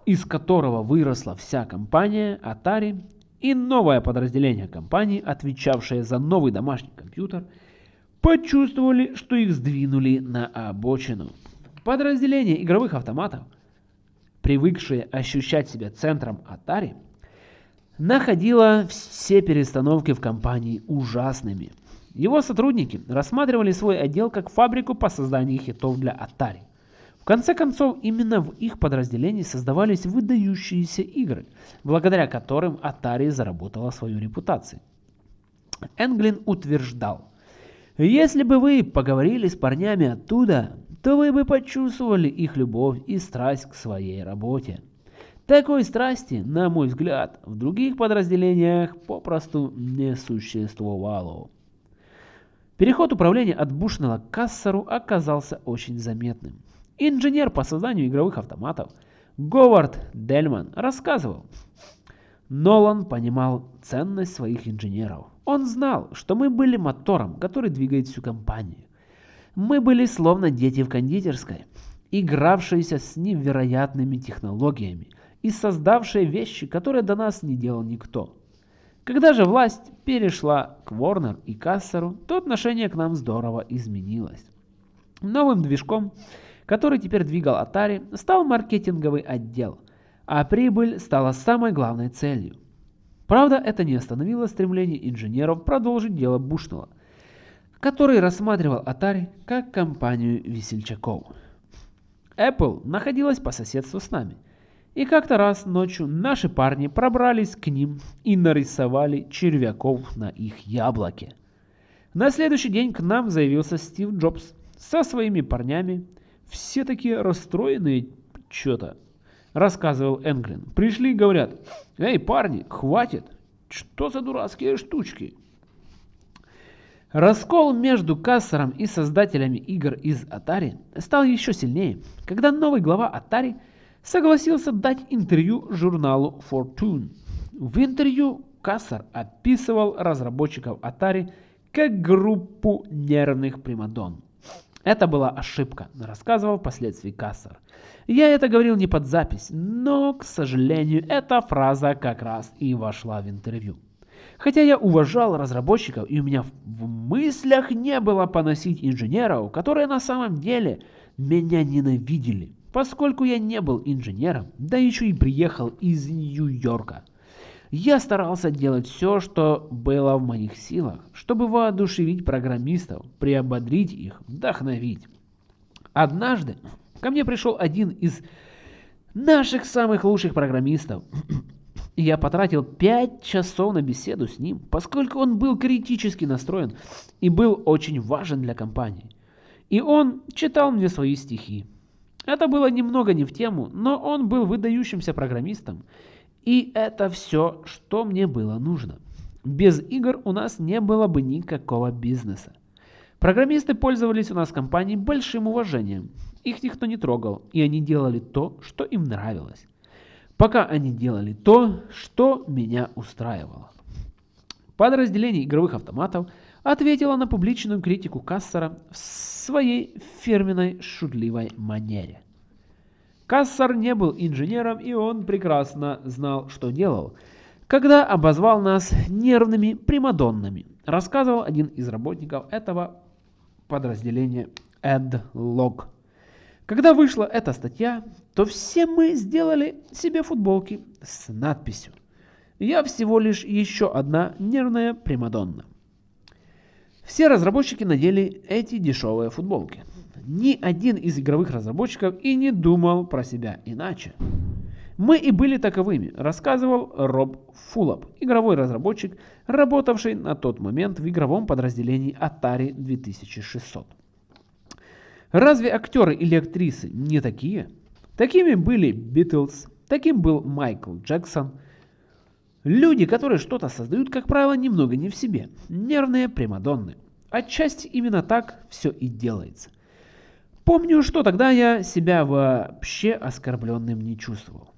из которого выросла вся компания Atari и новое подразделение компании, отвечавшее за новый домашний компьютер, почувствовали, что их сдвинули на обочину. Подразделение игровых автоматов, привыкшее ощущать себя центром Atari, находило все перестановки в компании ужасными. Его сотрудники рассматривали свой отдел как фабрику по созданию хитов для Atari конце концов, именно в их подразделении создавались выдающиеся игры, благодаря которым Atari заработала свою репутацию. Энглин утверждал, если бы вы поговорили с парнями оттуда, то вы бы почувствовали их любовь и страсть к своей работе. Такой страсти, на мой взгляд, в других подразделениях попросту не существовало. Переход управления от Бушнелла к Кассеру оказался очень заметным. Инженер по созданию игровых автоматов Говард Дельман рассказывал. Нолан понимал ценность своих инженеров. Он знал, что мы были мотором, который двигает всю компанию. Мы были словно дети в кондитерской, игравшиеся с невероятными технологиями и создавшие вещи, которые до нас не делал никто. Когда же власть перешла к Ворнер и Кассеру, то отношение к нам здорово изменилось. Новым движком который теперь двигал Atari, стал маркетинговый отдел, а прибыль стала самой главной целью. Правда, это не остановило стремление инженеров продолжить дело Бушнелла, который рассматривал Atari как компанию весельчаков. Apple находилась по соседству с нами, и как-то раз ночью наши парни пробрались к ним и нарисовали червяков на их яблоке. На следующий день к нам заявился Стив Джобс со своими парнями все такие расстроенные что-то, рассказывал Энглин. Пришли и говорят, эй, парни, хватит, что за дурацкие штучки? Раскол между Кассером и создателями игр из Atari стал еще сильнее, когда новый глава Atari согласился дать интервью журналу Fortune. В интервью Кассер описывал разработчиков Atari как группу нервных примадон. Это была ошибка, рассказывал впоследствии Кассер. Я это говорил не под запись, но, к сожалению, эта фраза как раз и вошла в интервью. Хотя я уважал разработчиков, и у меня в мыслях не было поносить инженеров, которые на самом деле меня ненавидели, поскольку я не был инженером, да еще и приехал из Нью-Йорка. Я старался делать все, что было в моих силах, чтобы воодушевить программистов, приободрить их, вдохновить. Однажды ко мне пришел один из наших самых лучших программистов. Я потратил 5 часов на беседу с ним, поскольку он был критически настроен и был очень важен для компании. И он читал мне свои стихи. Это было немного не в тему, но он был выдающимся программистом. И это все, что мне было нужно. Без игр у нас не было бы никакого бизнеса. Программисты пользовались у нас в компании большим уважением. Их никто не трогал, и они делали то, что им нравилось. Пока они делали то, что меня устраивало. Подразделение игровых автоматов ответило на публичную критику Кассера в своей фирменной шутливой манере. Кассар не был инженером, и он прекрасно знал, что делал, когда обозвал нас нервными примадоннами, рассказывал один из работников этого подразделения Эд Лог. Когда вышла эта статья, то все мы сделали себе футболки с надписью «Я всего лишь еще одна нервная примадонна». Все разработчики надели эти дешевые футболки. Ни один из игровых разработчиков и не думал про себя иначе. Мы и были таковыми, рассказывал Роб Фуллоп, игровой разработчик, работавший на тот момент в игровом подразделении Atari 2600. Разве актеры или актрисы не такие? Такими были Битлз, таким был Майкл Джексон. Люди, которые что-то создают, как правило, немного не в себе. Нервные примадонны. Отчасти именно так все и делается. Помню, что тогда я себя вообще оскорбленным не чувствовал.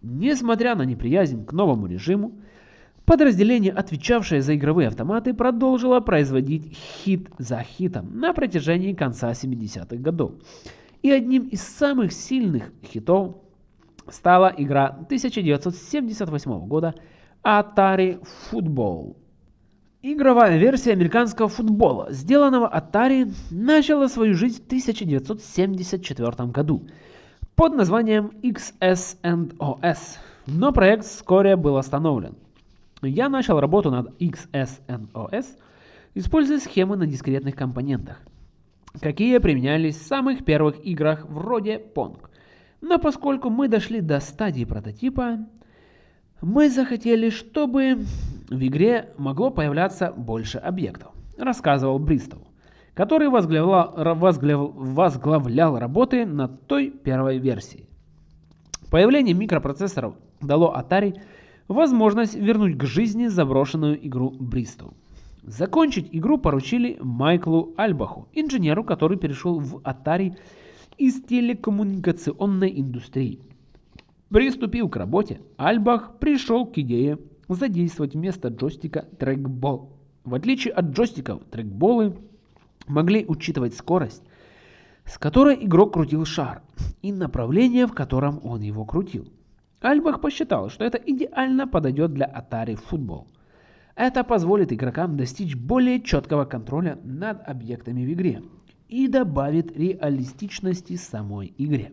Несмотря на неприязнь к новому режиму, подразделение, отвечавшее за игровые автоматы, продолжило производить хит за хитом на протяжении конца 70-х годов. И одним из самых сильных хитов стала игра 1978 года Atari Football. Игровая версия американского футбола, сделанного Atari, начала свою жизнь в 1974 году под названием XS&OS, но проект вскоре был остановлен. Я начал работу над XS&OS, используя схемы на дискретных компонентах, какие применялись в самых первых играх вроде Pong. Но поскольку мы дошли до стадии прототипа, мы захотели, чтобы в игре могло появляться больше объектов, рассказывал Бристоу, который возглавлял, возглав, возглавлял работы над той первой версией. Появление микропроцессоров дало Atari возможность вернуть к жизни заброшенную игру Бристоу. Закончить игру поручили Майклу Альбаху, инженеру, который перешел в Atari из телекоммуникационной индустрии. Приступив к работе, Альбах пришел к идее задействовать вместо джойстика трекбол. В отличие от джойстиков, трекболы могли учитывать скорость, с которой игрок крутил шар, и направление, в котором он его крутил. Альбах посчитал, что это идеально подойдет для Atari Football. Это позволит игрокам достичь более четкого контроля над объектами в игре и добавит реалистичности самой игре.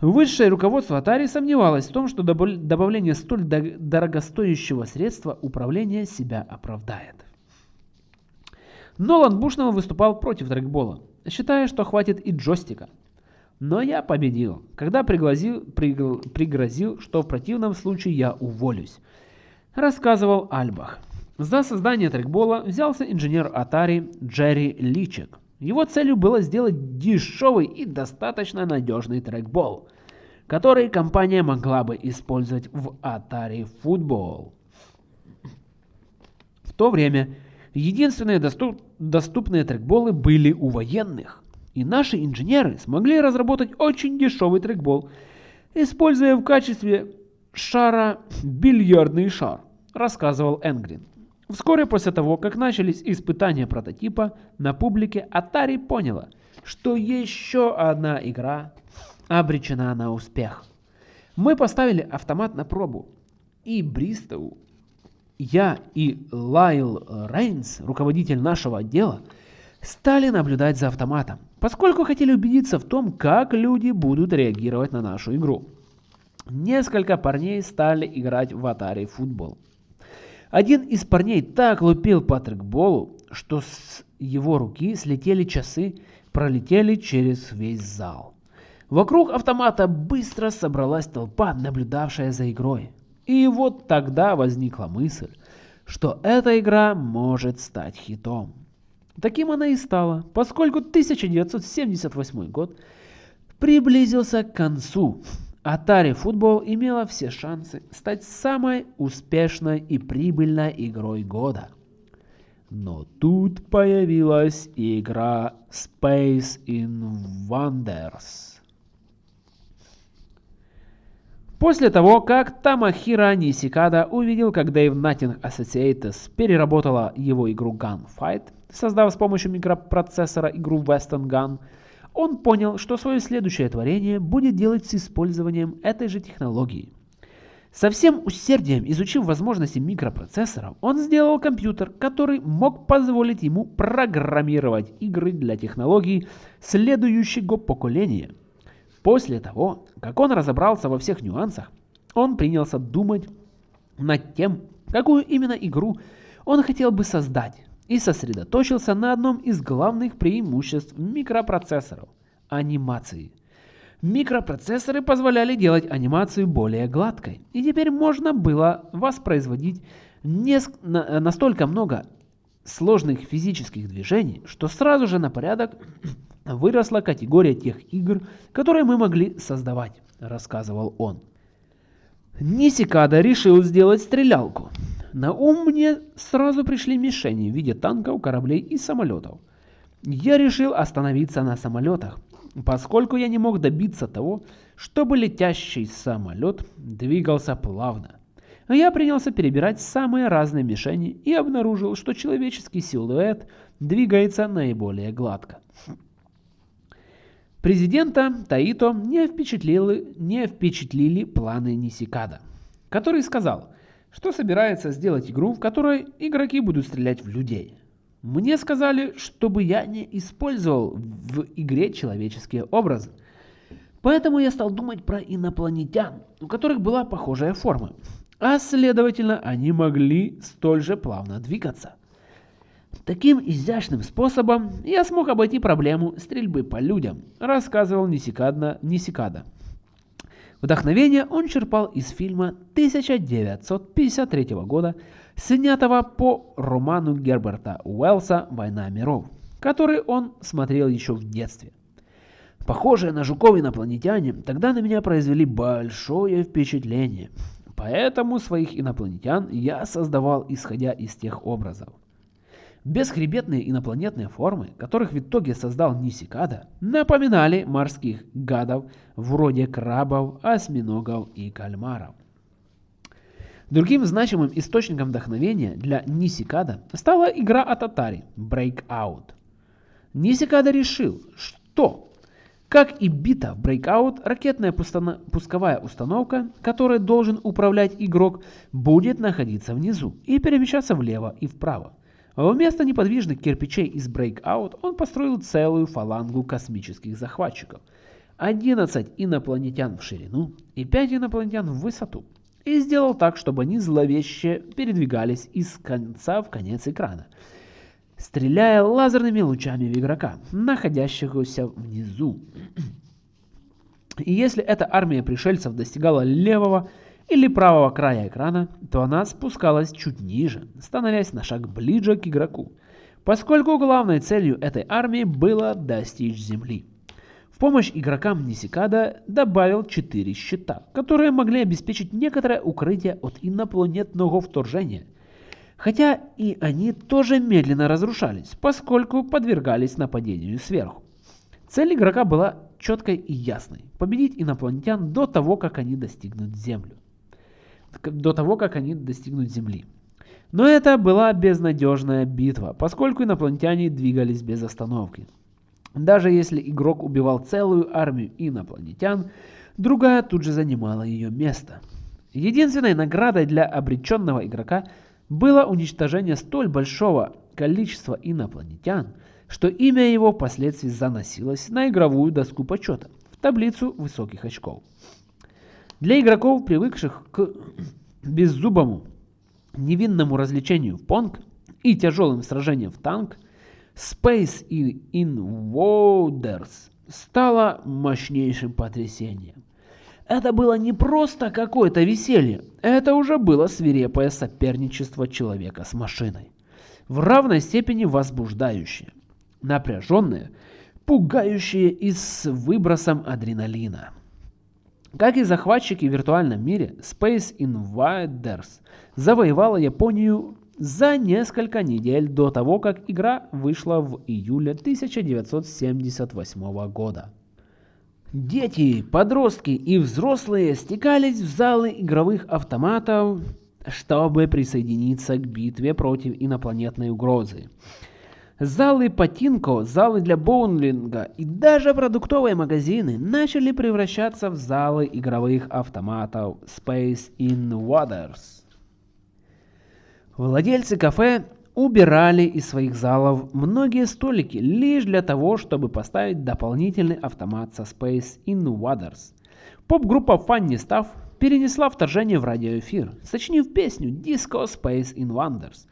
Высшее руководство Atari сомневалось в том, что добавление столь дорогостоящего средства управления себя оправдает. Нолан Бушнелл выступал против трекбола, считая, что хватит и джойстика. Но я победил, когда пригрозил, пригл, пригрозил, что в противном случае я уволюсь. Рассказывал Альбах. За создание трекбола взялся инженер Atari Джерри Личек. Его целью было сделать дешевый и достаточно надежный трекбол, который компания могла бы использовать в Atari Football. В то время единственные доступ доступные трекболы были у военных, и наши инженеры смогли разработать очень дешевый трекбол, используя в качестве шара бильярдный шар, рассказывал Энгрин. Вскоре после того, как начались испытания прототипа на публике, Atari поняла, что еще одна игра обречена на успех. Мы поставили автомат на пробу, и Бристоу, я и Лайл Рейнс, руководитель нашего отдела, стали наблюдать за автоматом, поскольку хотели убедиться в том, как люди будут реагировать на нашу игру. несколько парней стали играть в Atari футбол. Один из парней так лупил по трекболу, что с его руки слетели часы, пролетели через весь зал. Вокруг автомата быстро собралась толпа, наблюдавшая за игрой. И вот тогда возникла мысль, что эта игра может стать хитом. Таким она и стала, поскольку 1978 год приблизился к концу. Atari Football имела все шансы стать самой успешной и прибыльной игрой года. Но тут появилась игра Space Invaders. После того, как Тамахира Нисикада увидел, как Dave Nothing Associates переработала его игру Gunfight, создав с помощью микропроцессора игру Western Gun, он понял, что свое следующее творение будет делать с использованием этой же технологии. Со всем усердием изучив возможности микропроцессоров, он сделал компьютер, который мог позволить ему программировать игры для технологий следующего поколения – После того, как он разобрался во всех нюансах, он принялся думать над тем, какую именно игру он хотел бы создать, и сосредоточился на одном из главных преимуществ микропроцессоров – анимации. Микропроцессоры позволяли делать анимацию более гладкой, и теперь можно было воспроизводить настолько много сложных физических движений, что сразу же на порядок выросла категория тех игр, которые мы могли создавать, рассказывал он. Нисикада решил сделать стрелялку. На ум мне сразу пришли мишени в виде танков, кораблей и самолетов. Я решил остановиться на самолетах, поскольку я не мог добиться того, чтобы летящий самолет двигался плавно. Я принялся перебирать самые разные мишени и обнаружил, что человеческий силуэт двигается наиболее гладко. Президента Таито не впечатлили, не впечатлили планы Нисикада, который сказал, что собирается сделать игру, в которой игроки будут стрелять в людей. Мне сказали, чтобы я не использовал в игре человеческие образы. Поэтому я стал думать про инопланетян, у которых была похожая форма. А следовательно, они могли столь же плавно двигаться. Таким изящным способом я смог обойти проблему стрельбы по людям, рассказывал Нисикадна Нисикада. Вдохновение он черпал из фильма 1953 года, снятого по роману Герберта Уэллса «Война миров», который он смотрел еще в детстве. Похожие на жуков инопланетяне тогда на меня произвели большое впечатление, поэтому своих инопланетян я создавал исходя из тех образов. Бесхребетные инопланетные формы, которых в итоге создал Нисикада, напоминали морских гадов вроде крабов, осьминогов и кальмаров. Другим значимым источником вдохновения для Нисикада стала игра от Atari Breakout. Нисикада решил, что, как и бита в Breakout, ракетная пусковая установка, которой должен управлять игрок, будет находиться внизу и перемещаться влево и вправо. Вместо неподвижных кирпичей из Breakout он построил целую фалангу космических захватчиков. 11 инопланетян в ширину и 5 инопланетян в высоту. И сделал так, чтобы они зловеще передвигались из конца в конец экрана, стреляя лазерными лучами в игрока, находящегося внизу. И если эта армия пришельцев достигала левого или правого края экрана, то она спускалась чуть ниже, становясь на шаг ближе к игроку, поскольку главной целью этой армии было достичь земли. В помощь игрокам Нисикада добавил 4 щита, которые могли обеспечить некоторое укрытие от инопланетного вторжения. Хотя и они тоже медленно разрушались, поскольку подвергались нападению сверху. Цель игрока была четкой и ясной – победить инопланетян до того, как они достигнут Землю до того, как они достигнут Земли. Но это была безнадежная битва, поскольку инопланетяне двигались без остановки. Даже если игрок убивал целую армию инопланетян, другая тут же занимала ее место. Единственной наградой для обреченного игрока было уничтожение столь большого количества инопланетян, что имя его впоследствии заносилось на игровую доску почета в таблицу высоких очков. Для игроков, привыкших к беззубому, невинному развлечению в понг и тяжелым сражениям в танк, Space Invaders стало мощнейшим потрясением. Это было не просто какое-то веселье, это уже было свирепое соперничество человека с машиной. В равной степени возбуждающее, напряженное, пугающее и с выбросом адреналина. Как и захватчики в виртуальном мире, Space Invaders завоевала Японию за несколько недель до того, как игра вышла в июле 1978 года. Дети, подростки и взрослые стекались в залы игровых автоматов, чтобы присоединиться к битве против инопланетной угрозы. Залы Патинко, залы для боулинга и даже продуктовые магазины начали превращаться в залы игровых автоматов Space Invaders. Владельцы кафе убирали из своих залов многие столики лишь для того, чтобы поставить дополнительный автомат со Space Invaders. Поп-группа Funny Stuff перенесла вторжение в радиоэфир, сочинив песню Disco Space Invaders,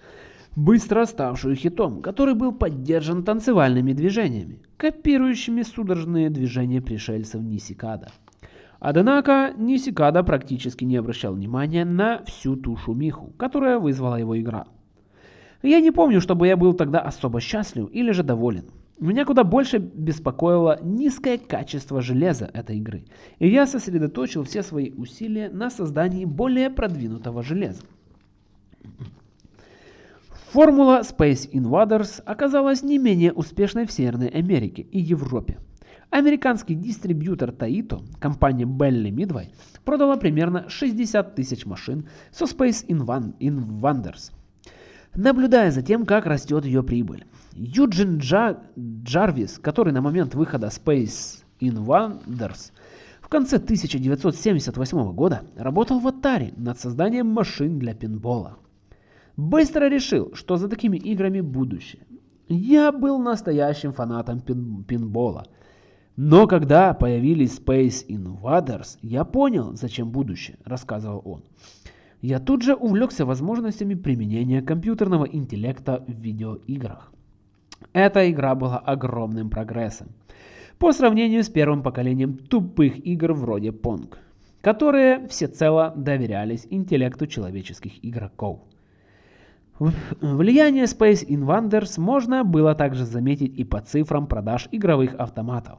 быстро ставшую хитом, который был поддержан танцевальными движениями, копирующими судорожные движения пришельцев Нисикада. Однако Нисикада практически не обращал внимания на всю ту шумиху, которая вызвала его игра. Я не помню, чтобы я был тогда особо счастлив или же доволен. Меня куда больше беспокоило низкое качество железа этой игры, и я сосредоточил все свои усилия на создании более продвинутого железа. Формула Space Invaders оказалась не менее успешной в Северной Америке и Европе. Американский дистрибьютор Taito, компания Belly Midway, продала примерно 60 тысяч машин со Space Invaders наблюдая за тем, как растет ее прибыль. Юджин Джа... Джарвис, который на момент выхода Space Invaders в конце 1978 года работал в Atari над созданием машин для пинбола. Быстро решил, что за такими играми будущее. Я был настоящим фанатом пин пинбола. Но когда появились Space Invaders, я понял, зачем будущее, рассказывал он я тут же увлекся возможностями применения компьютерного интеллекта в видеоиграх. Эта игра была огромным прогрессом по сравнению с первым поколением тупых игр вроде Pong, которые всецело доверялись интеллекту человеческих игроков. Влияние Space Invaders можно было также заметить и по цифрам продаж игровых автоматов.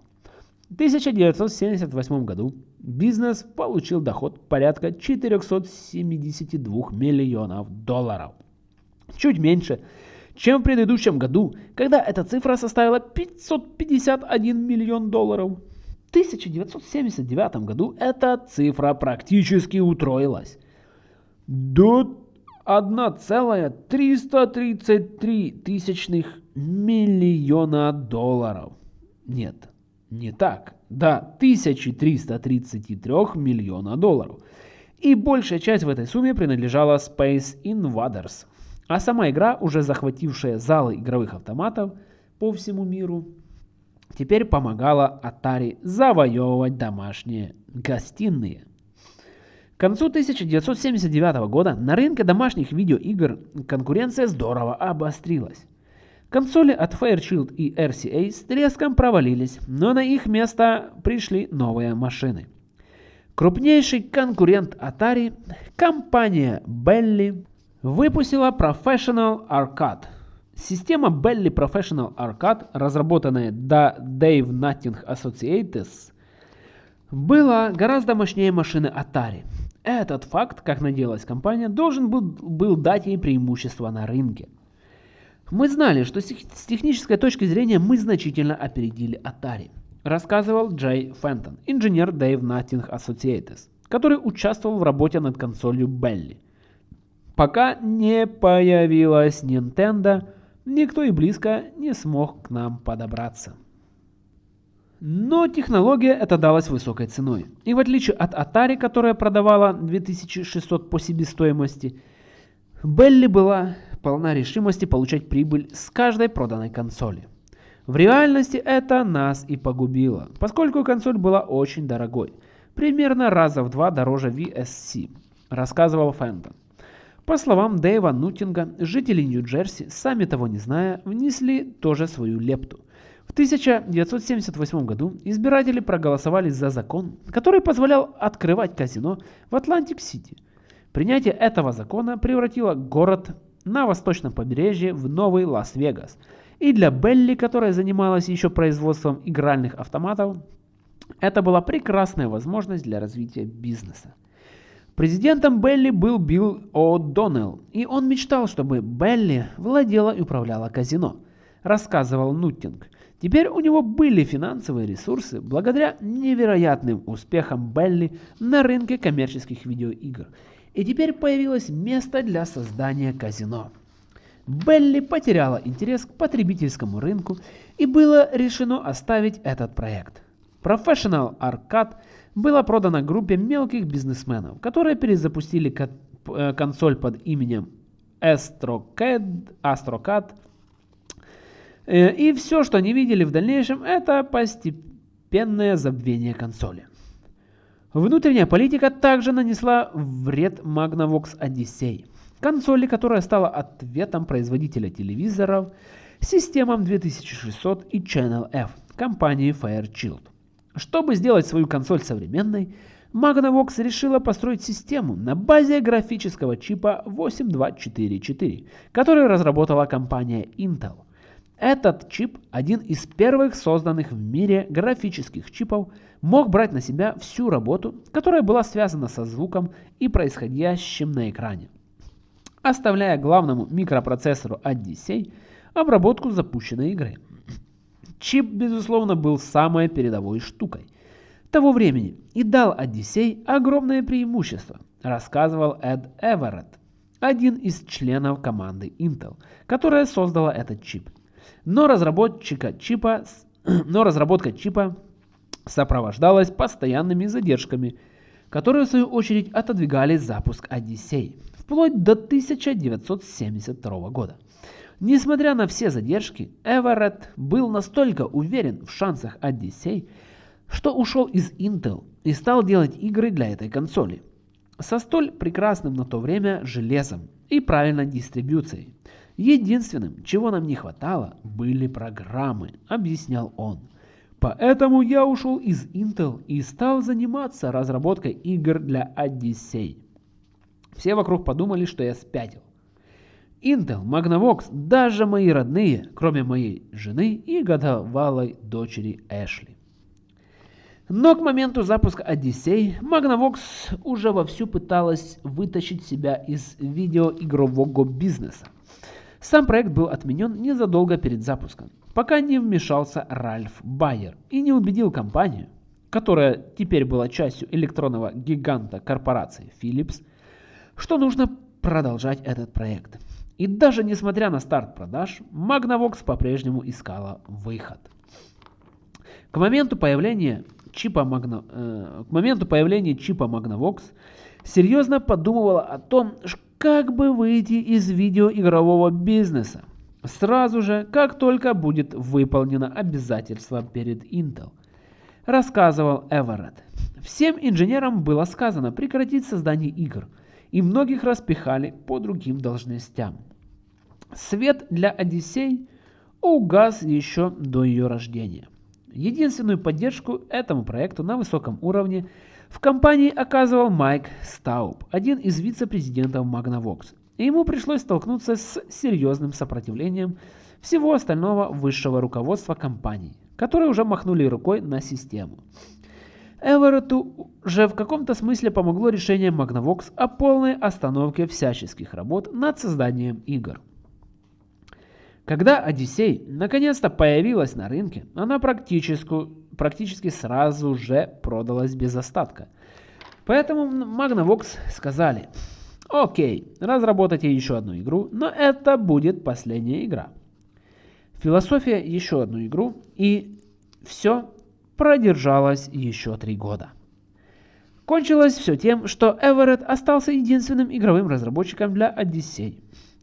В 1978 году бизнес получил доход порядка 472 миллионов долларов. Чуть меньше, чем в предыдущем году, когда эта цифра составила 551 миллион долларов. В 1979 году эта цифра практически утроилась до 1,333 тысячных миллиона долларов. Нет, не так, до 1333 миллиона долларов. И большая часть в этой сумме принадлежала Space Invaders. А сама игра, уже захватившая залы игровых автоматов по всему миру, теперь помогала Atari завоевывать домашние гостиные. К концу 1979 года на рынке домашних видеоигр конкуренция здорово обострилась. Консоли от Fairchild и RCA с треском провалились, но на их место пришли новые машины. Крупнейший конкурент Atari, компания Belly, выпустила Professional Arcade. Система Belly Professional Arcade, разработанная до Dave Nutting Associates, была гораздо мощнее машины Atari. Этот факт, как надеялась компания, должен был, был дать ей преимущество на рынке. Мы знали, что с технической точки зрения мы значительно опередили Atari, рассказывал Джей Фентон, инженер Dave Nothing Associates, который участвовал в работе над консолью Belly. Пока не появилась Nintendo, никто и близко не смог к нам подобраться. Но технология эта далась высокой ценой. И в отличие от Atari, которая продавала 2600 по себестоимости, Белли была полна решимости получать прибыль с каждой проданной консоли. В реальности это нас и погубило, поскольку консоль была очень дорогой. примерно раза в два дороже VSC, рассказывал Фентон. По словам Дэйва Нутинга, жители Нью-Джерси, сами того не зная, внесли тоже свою лепту. В 1978 году избиратели проголосовали за закон, который позволял открывать казино в Атлантик-Сити. Принятие этого закона превратило город на восточном побережье в новый Лас-Вегас. И для Bally, которая занималась еще производством игральных автоматов, это была прекрасная возможность для развития бизнеса. Президентом Bally был Билл О'Доннелл, и он мечтал, чтобы Bally владела и управляла казино, рассказывал Нуттинг. Теперь у него были финансовые ресурсы благодаря невероятным успехам Bally на рынке коммерческих видеоигр. И теперь появилось место для создания казино. Белли потеряла интерес к потребительскому рынку и было решено оставить этот проект. Professional Arcade была продана группе мелких бизнесменов, которые перезапустили э, консоль под именем AstroCAD, AstroCAD и все, что они видели в дальнейшем, это постепенное забвение консоли. Внутренняя политика также нанесла вред Magnavox Odyssey, консоли, которая стала ответом производителя телевизоров системам 2600 и Channel F компании Fairchild. Чтобы сделать свою консоль современной, Magnavox решила построить систему на базе графического чипа 8244, который разработала компания Intel. Этот чип, один из первых созданных в мире графических чипов, мог брать на себя всю работу, которая была связана со звуком и происходящим на экране, оставляя главному микропроцессору Odyssey обработку запущенной игры. Чип, безусловно, был самой передовой штукой того времени и дал Odyssey огромное преимущество, рассказывал Эд Эверетт, один из членов команды Intel, которая создала этот чип. Но, разработчика чипа, но разработка чипа сопровождалась постоянными задержками, которые в свою очередь отодвигали запуск Odyssey вплоть до 1972 года. Несмотря на все задержки, Эверетт был настолько уверен в шансах Odyssey, что ушел из Intel и стал делать игры для этой консоли со столь прекрасным на то время железом и правильной дистрибьюцией. Единственным, чего нам не хватало, были программы, объяснял он. Поэтому я ушел из Intel и стал заниматься разработкой игр для Odyssey. Все вокруг подумали, что я спятил. Intel, Magnavox, даже мои родные, кроме моей жены и годовалой дочери Эшли. Но к моменту запуска Odyssey Magnavox уже вовсю пыталась вытащить себя из видеоигрового бизнеса. Сам проект был отменен незадолго перед запуском, пока не вмешался Ральф Байер и не убедил компанию, которая теперь была частью электронного гиганта корпорации Philips, что нужно продолжать этот проект. И даже несмотря на старт продаж, Magnavox по-прежнему искала выход. К моменту появления чипа, Magna, э, к моменту появления чипа Magnavox серьезно подумывала о том, как бы выйти из видеоигрового бизнеса. Сразу же, как только будет выполнено обязательство перед Intel. Рассказывал Эверетт. Всем инженерам было сказано прекратить создание игр, и многих распихали по другим должностям. Свет для Одиссей угас еще до ее рождения. Единственную поддержку этому проекту на высоком уровне – в компании оказывал Майк Стауб, один из вице-президентов Magnavox, и ему пришлось столкнуться с серьезным сопротивлением всего остального высшего руководства компании, которые уже махнули рукой на систему. Эверетту же в каком-то смысле помогло решение Magnavox о полной остановке всяческих работ над созданием игр. Когда Odyssey наконец-то появилась на рынке, она практически, практически сразу же продалась без остатка. Поэтому Magnavox сказали, окей, разработайте еще одну игру, но это будет последняя игра. Философия еще одну игру и все продержалось еще три года. Кончилось все тем, что Эверетт остался единственным игровым разработчиком для Odyssey.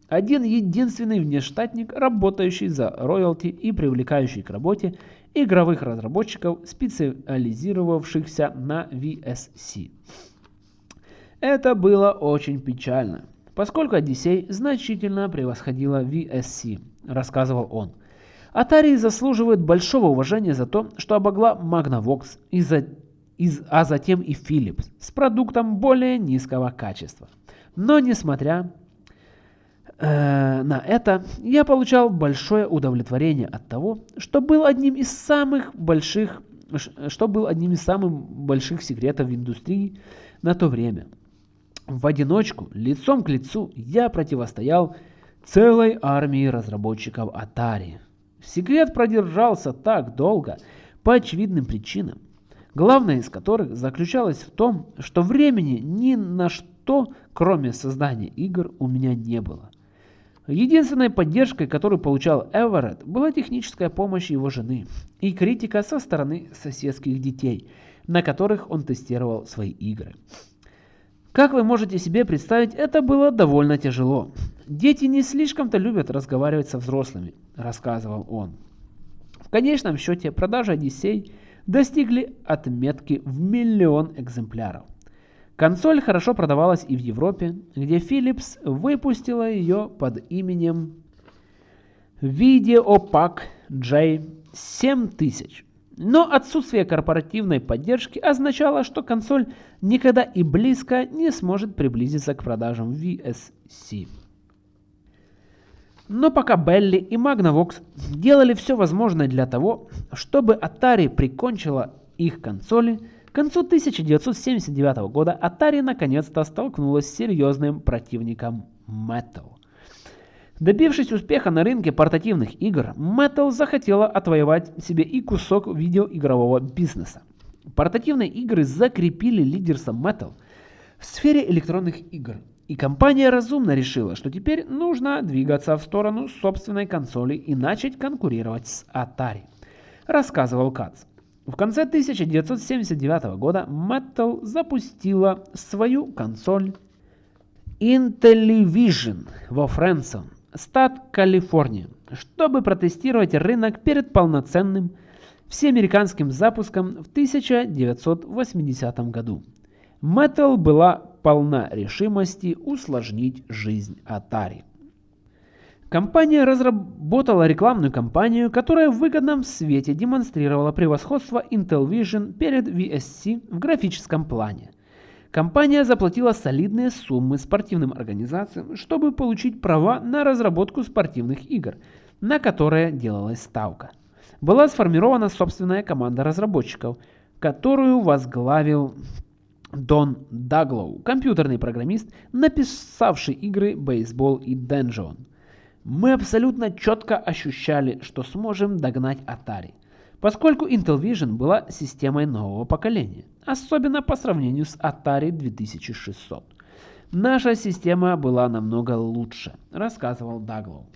Один единственный внештатник, работающий за роялти и привлекающий к работе игровых разработчиков, специализировавшихся на VSC. Это было очень печально, поскольку Odyssey значительно превосходила VSC, рассказывал он. Atari заслуживает большого уважения за то, что обогла Magnavox и а затем и Philips с продуктом более низкого качества. Но несмотря э, на это, я получал большое удовлетворение от того, что был одним из самых больших, что был одним из самых больших секретов индустрии на то время. В одиночку, лицом к лицу, я противостоял целой армии разработчиков Atari. Секрет продержался так долго по очевидным причинам, главная из которых заключалась в том, что времени ни на что, кроме создания игр, у меня не было. Единственной поддержкой, которую получал Эверетт, была техническая помощь его жены и критика со стороны соседских детей, на которых он тестировал свои игры. Как вы можете себе представить, это было довольно тяжело. Дети не слишком-то любят разговаривать со взрослыми, рассказывал он. В конечном счете продажи Одиссей достигли отметки в миллион экземпляров. Консоль хорошо продавалась и в Европе, где Philips выпустила ее под именем Videopac J7000. Но отсутствие корпоративной поддержки означало, что консоль никогда и близко не сможет приблизиться к продажам VSC. Но пока Белли и Magnavox делали все возможное для того, чтобы Atari прикончила их консоли, к концу 1979 года Atari наконец-то столкнулась с серьезным противником Metal. Добившись успеха на рынке портативных игр, Metal захотела отвоевать себе и кусок видеоигрового бизнеса. Портативные игры закрепили лидерство Metal в сфере электронных игр, и компания разумно решила, что теперь нужно двигаться в сторону собственной консоли и начать конкурировать с Atari, рассказывал Кац. В конце 1979 года Metal запустила свою консоль Intellivision во Фрэнсон, штат Калифорния, чтобы протестировать рынок перед полноценным всеамериканским запуском в 1980 году. Metal была полна решимости усложнить жизнь Atari. Компания разработала рекламную кампанию, которая в выгодном свете демонстрировала превосходство Intel Vision перед VSC в графическом плане. Компания заплатила солидные суммы спортивным организациям, чтобы получить права на разработку спортивных игр, на которые делалась ставка. Была сформирована собственная команда разработчиков, которую возглавил Дон Даглоу, компьютерный программист, написавший игры «Бейсбол» и «Денджион». Мы абсолютно четко ощущали, что сможем догнать Atari поскольку Intel Vision была системой нового поколения, особенно по сравнению с Atari 2600. Наша система была намного лучше, рассказывал Даглоу.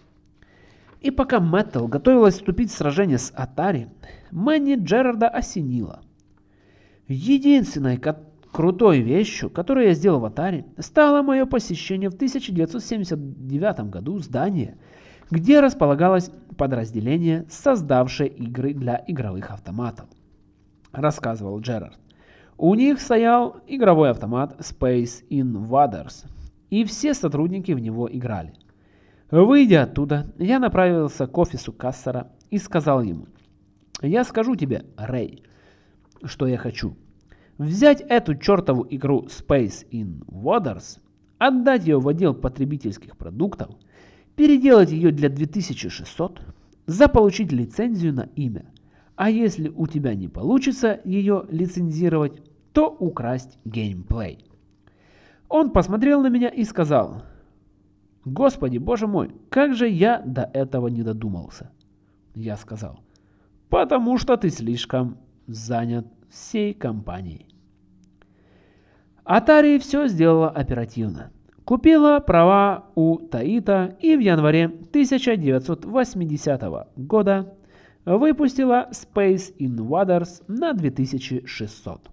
И пока Metal готовилась вступить в сражение с Atari, Мэнни Джерарда осенила. Единственной крутой вещью, которую я сделал в Atari, стало мое посещение в 1979 году здания, где располагалось подразделение, создавшее игры для игровых автоматов. Рассказывал Джерард. У них стоял игровой автомат Space Invaders, и все сотрудники в него играли. Выйдя оттуда, я направился к офису Кассера и сказал ему, «Я скажу тебе, Рэй, что я хочу. Взять эту чертову игру Space Invaders, отдать ее в отдел потребительских продуктов – переделать ее для 2600, заполучить лицензию на имя. А если у тебя не получится ее лицензировать, то украсть геймплей. Он посмотрел на меня и сказал, «Господи, боже мой, как же я до этого не додумался?» Я сказал, «Потому что ты слишком занят всей компанией». Atari все сделала оперативно. Купила права у Таита и в январе 1980 года выпустила Space Invaders на 2600.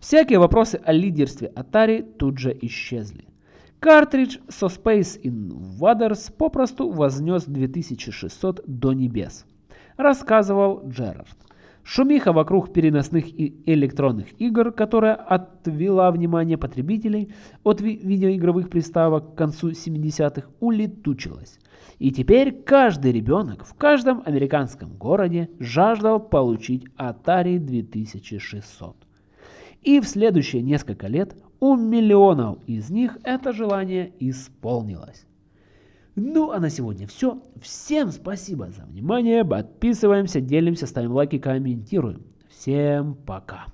Всякие вопросы о лидерстве Atari тут же исчезли. Картридж со Space Invaders попросту вознес 2600 до небес. рассказывал Джерард. Шумиха вокруг переносных и электронных игр, которая отвела внимание потребителей от ви видеоигровых приставок к концу 70-х, улетучилась. И теперь каждый ребенок в каждом американском городе жаждал получить Atari 2600. И в следующие несколько лет у миллионов из них это желание исполнилось. Ну а на сегодня все. Всем спасибо за внимание. Подписываемся, делимся, ставим лайки, комментируем. Всем пока.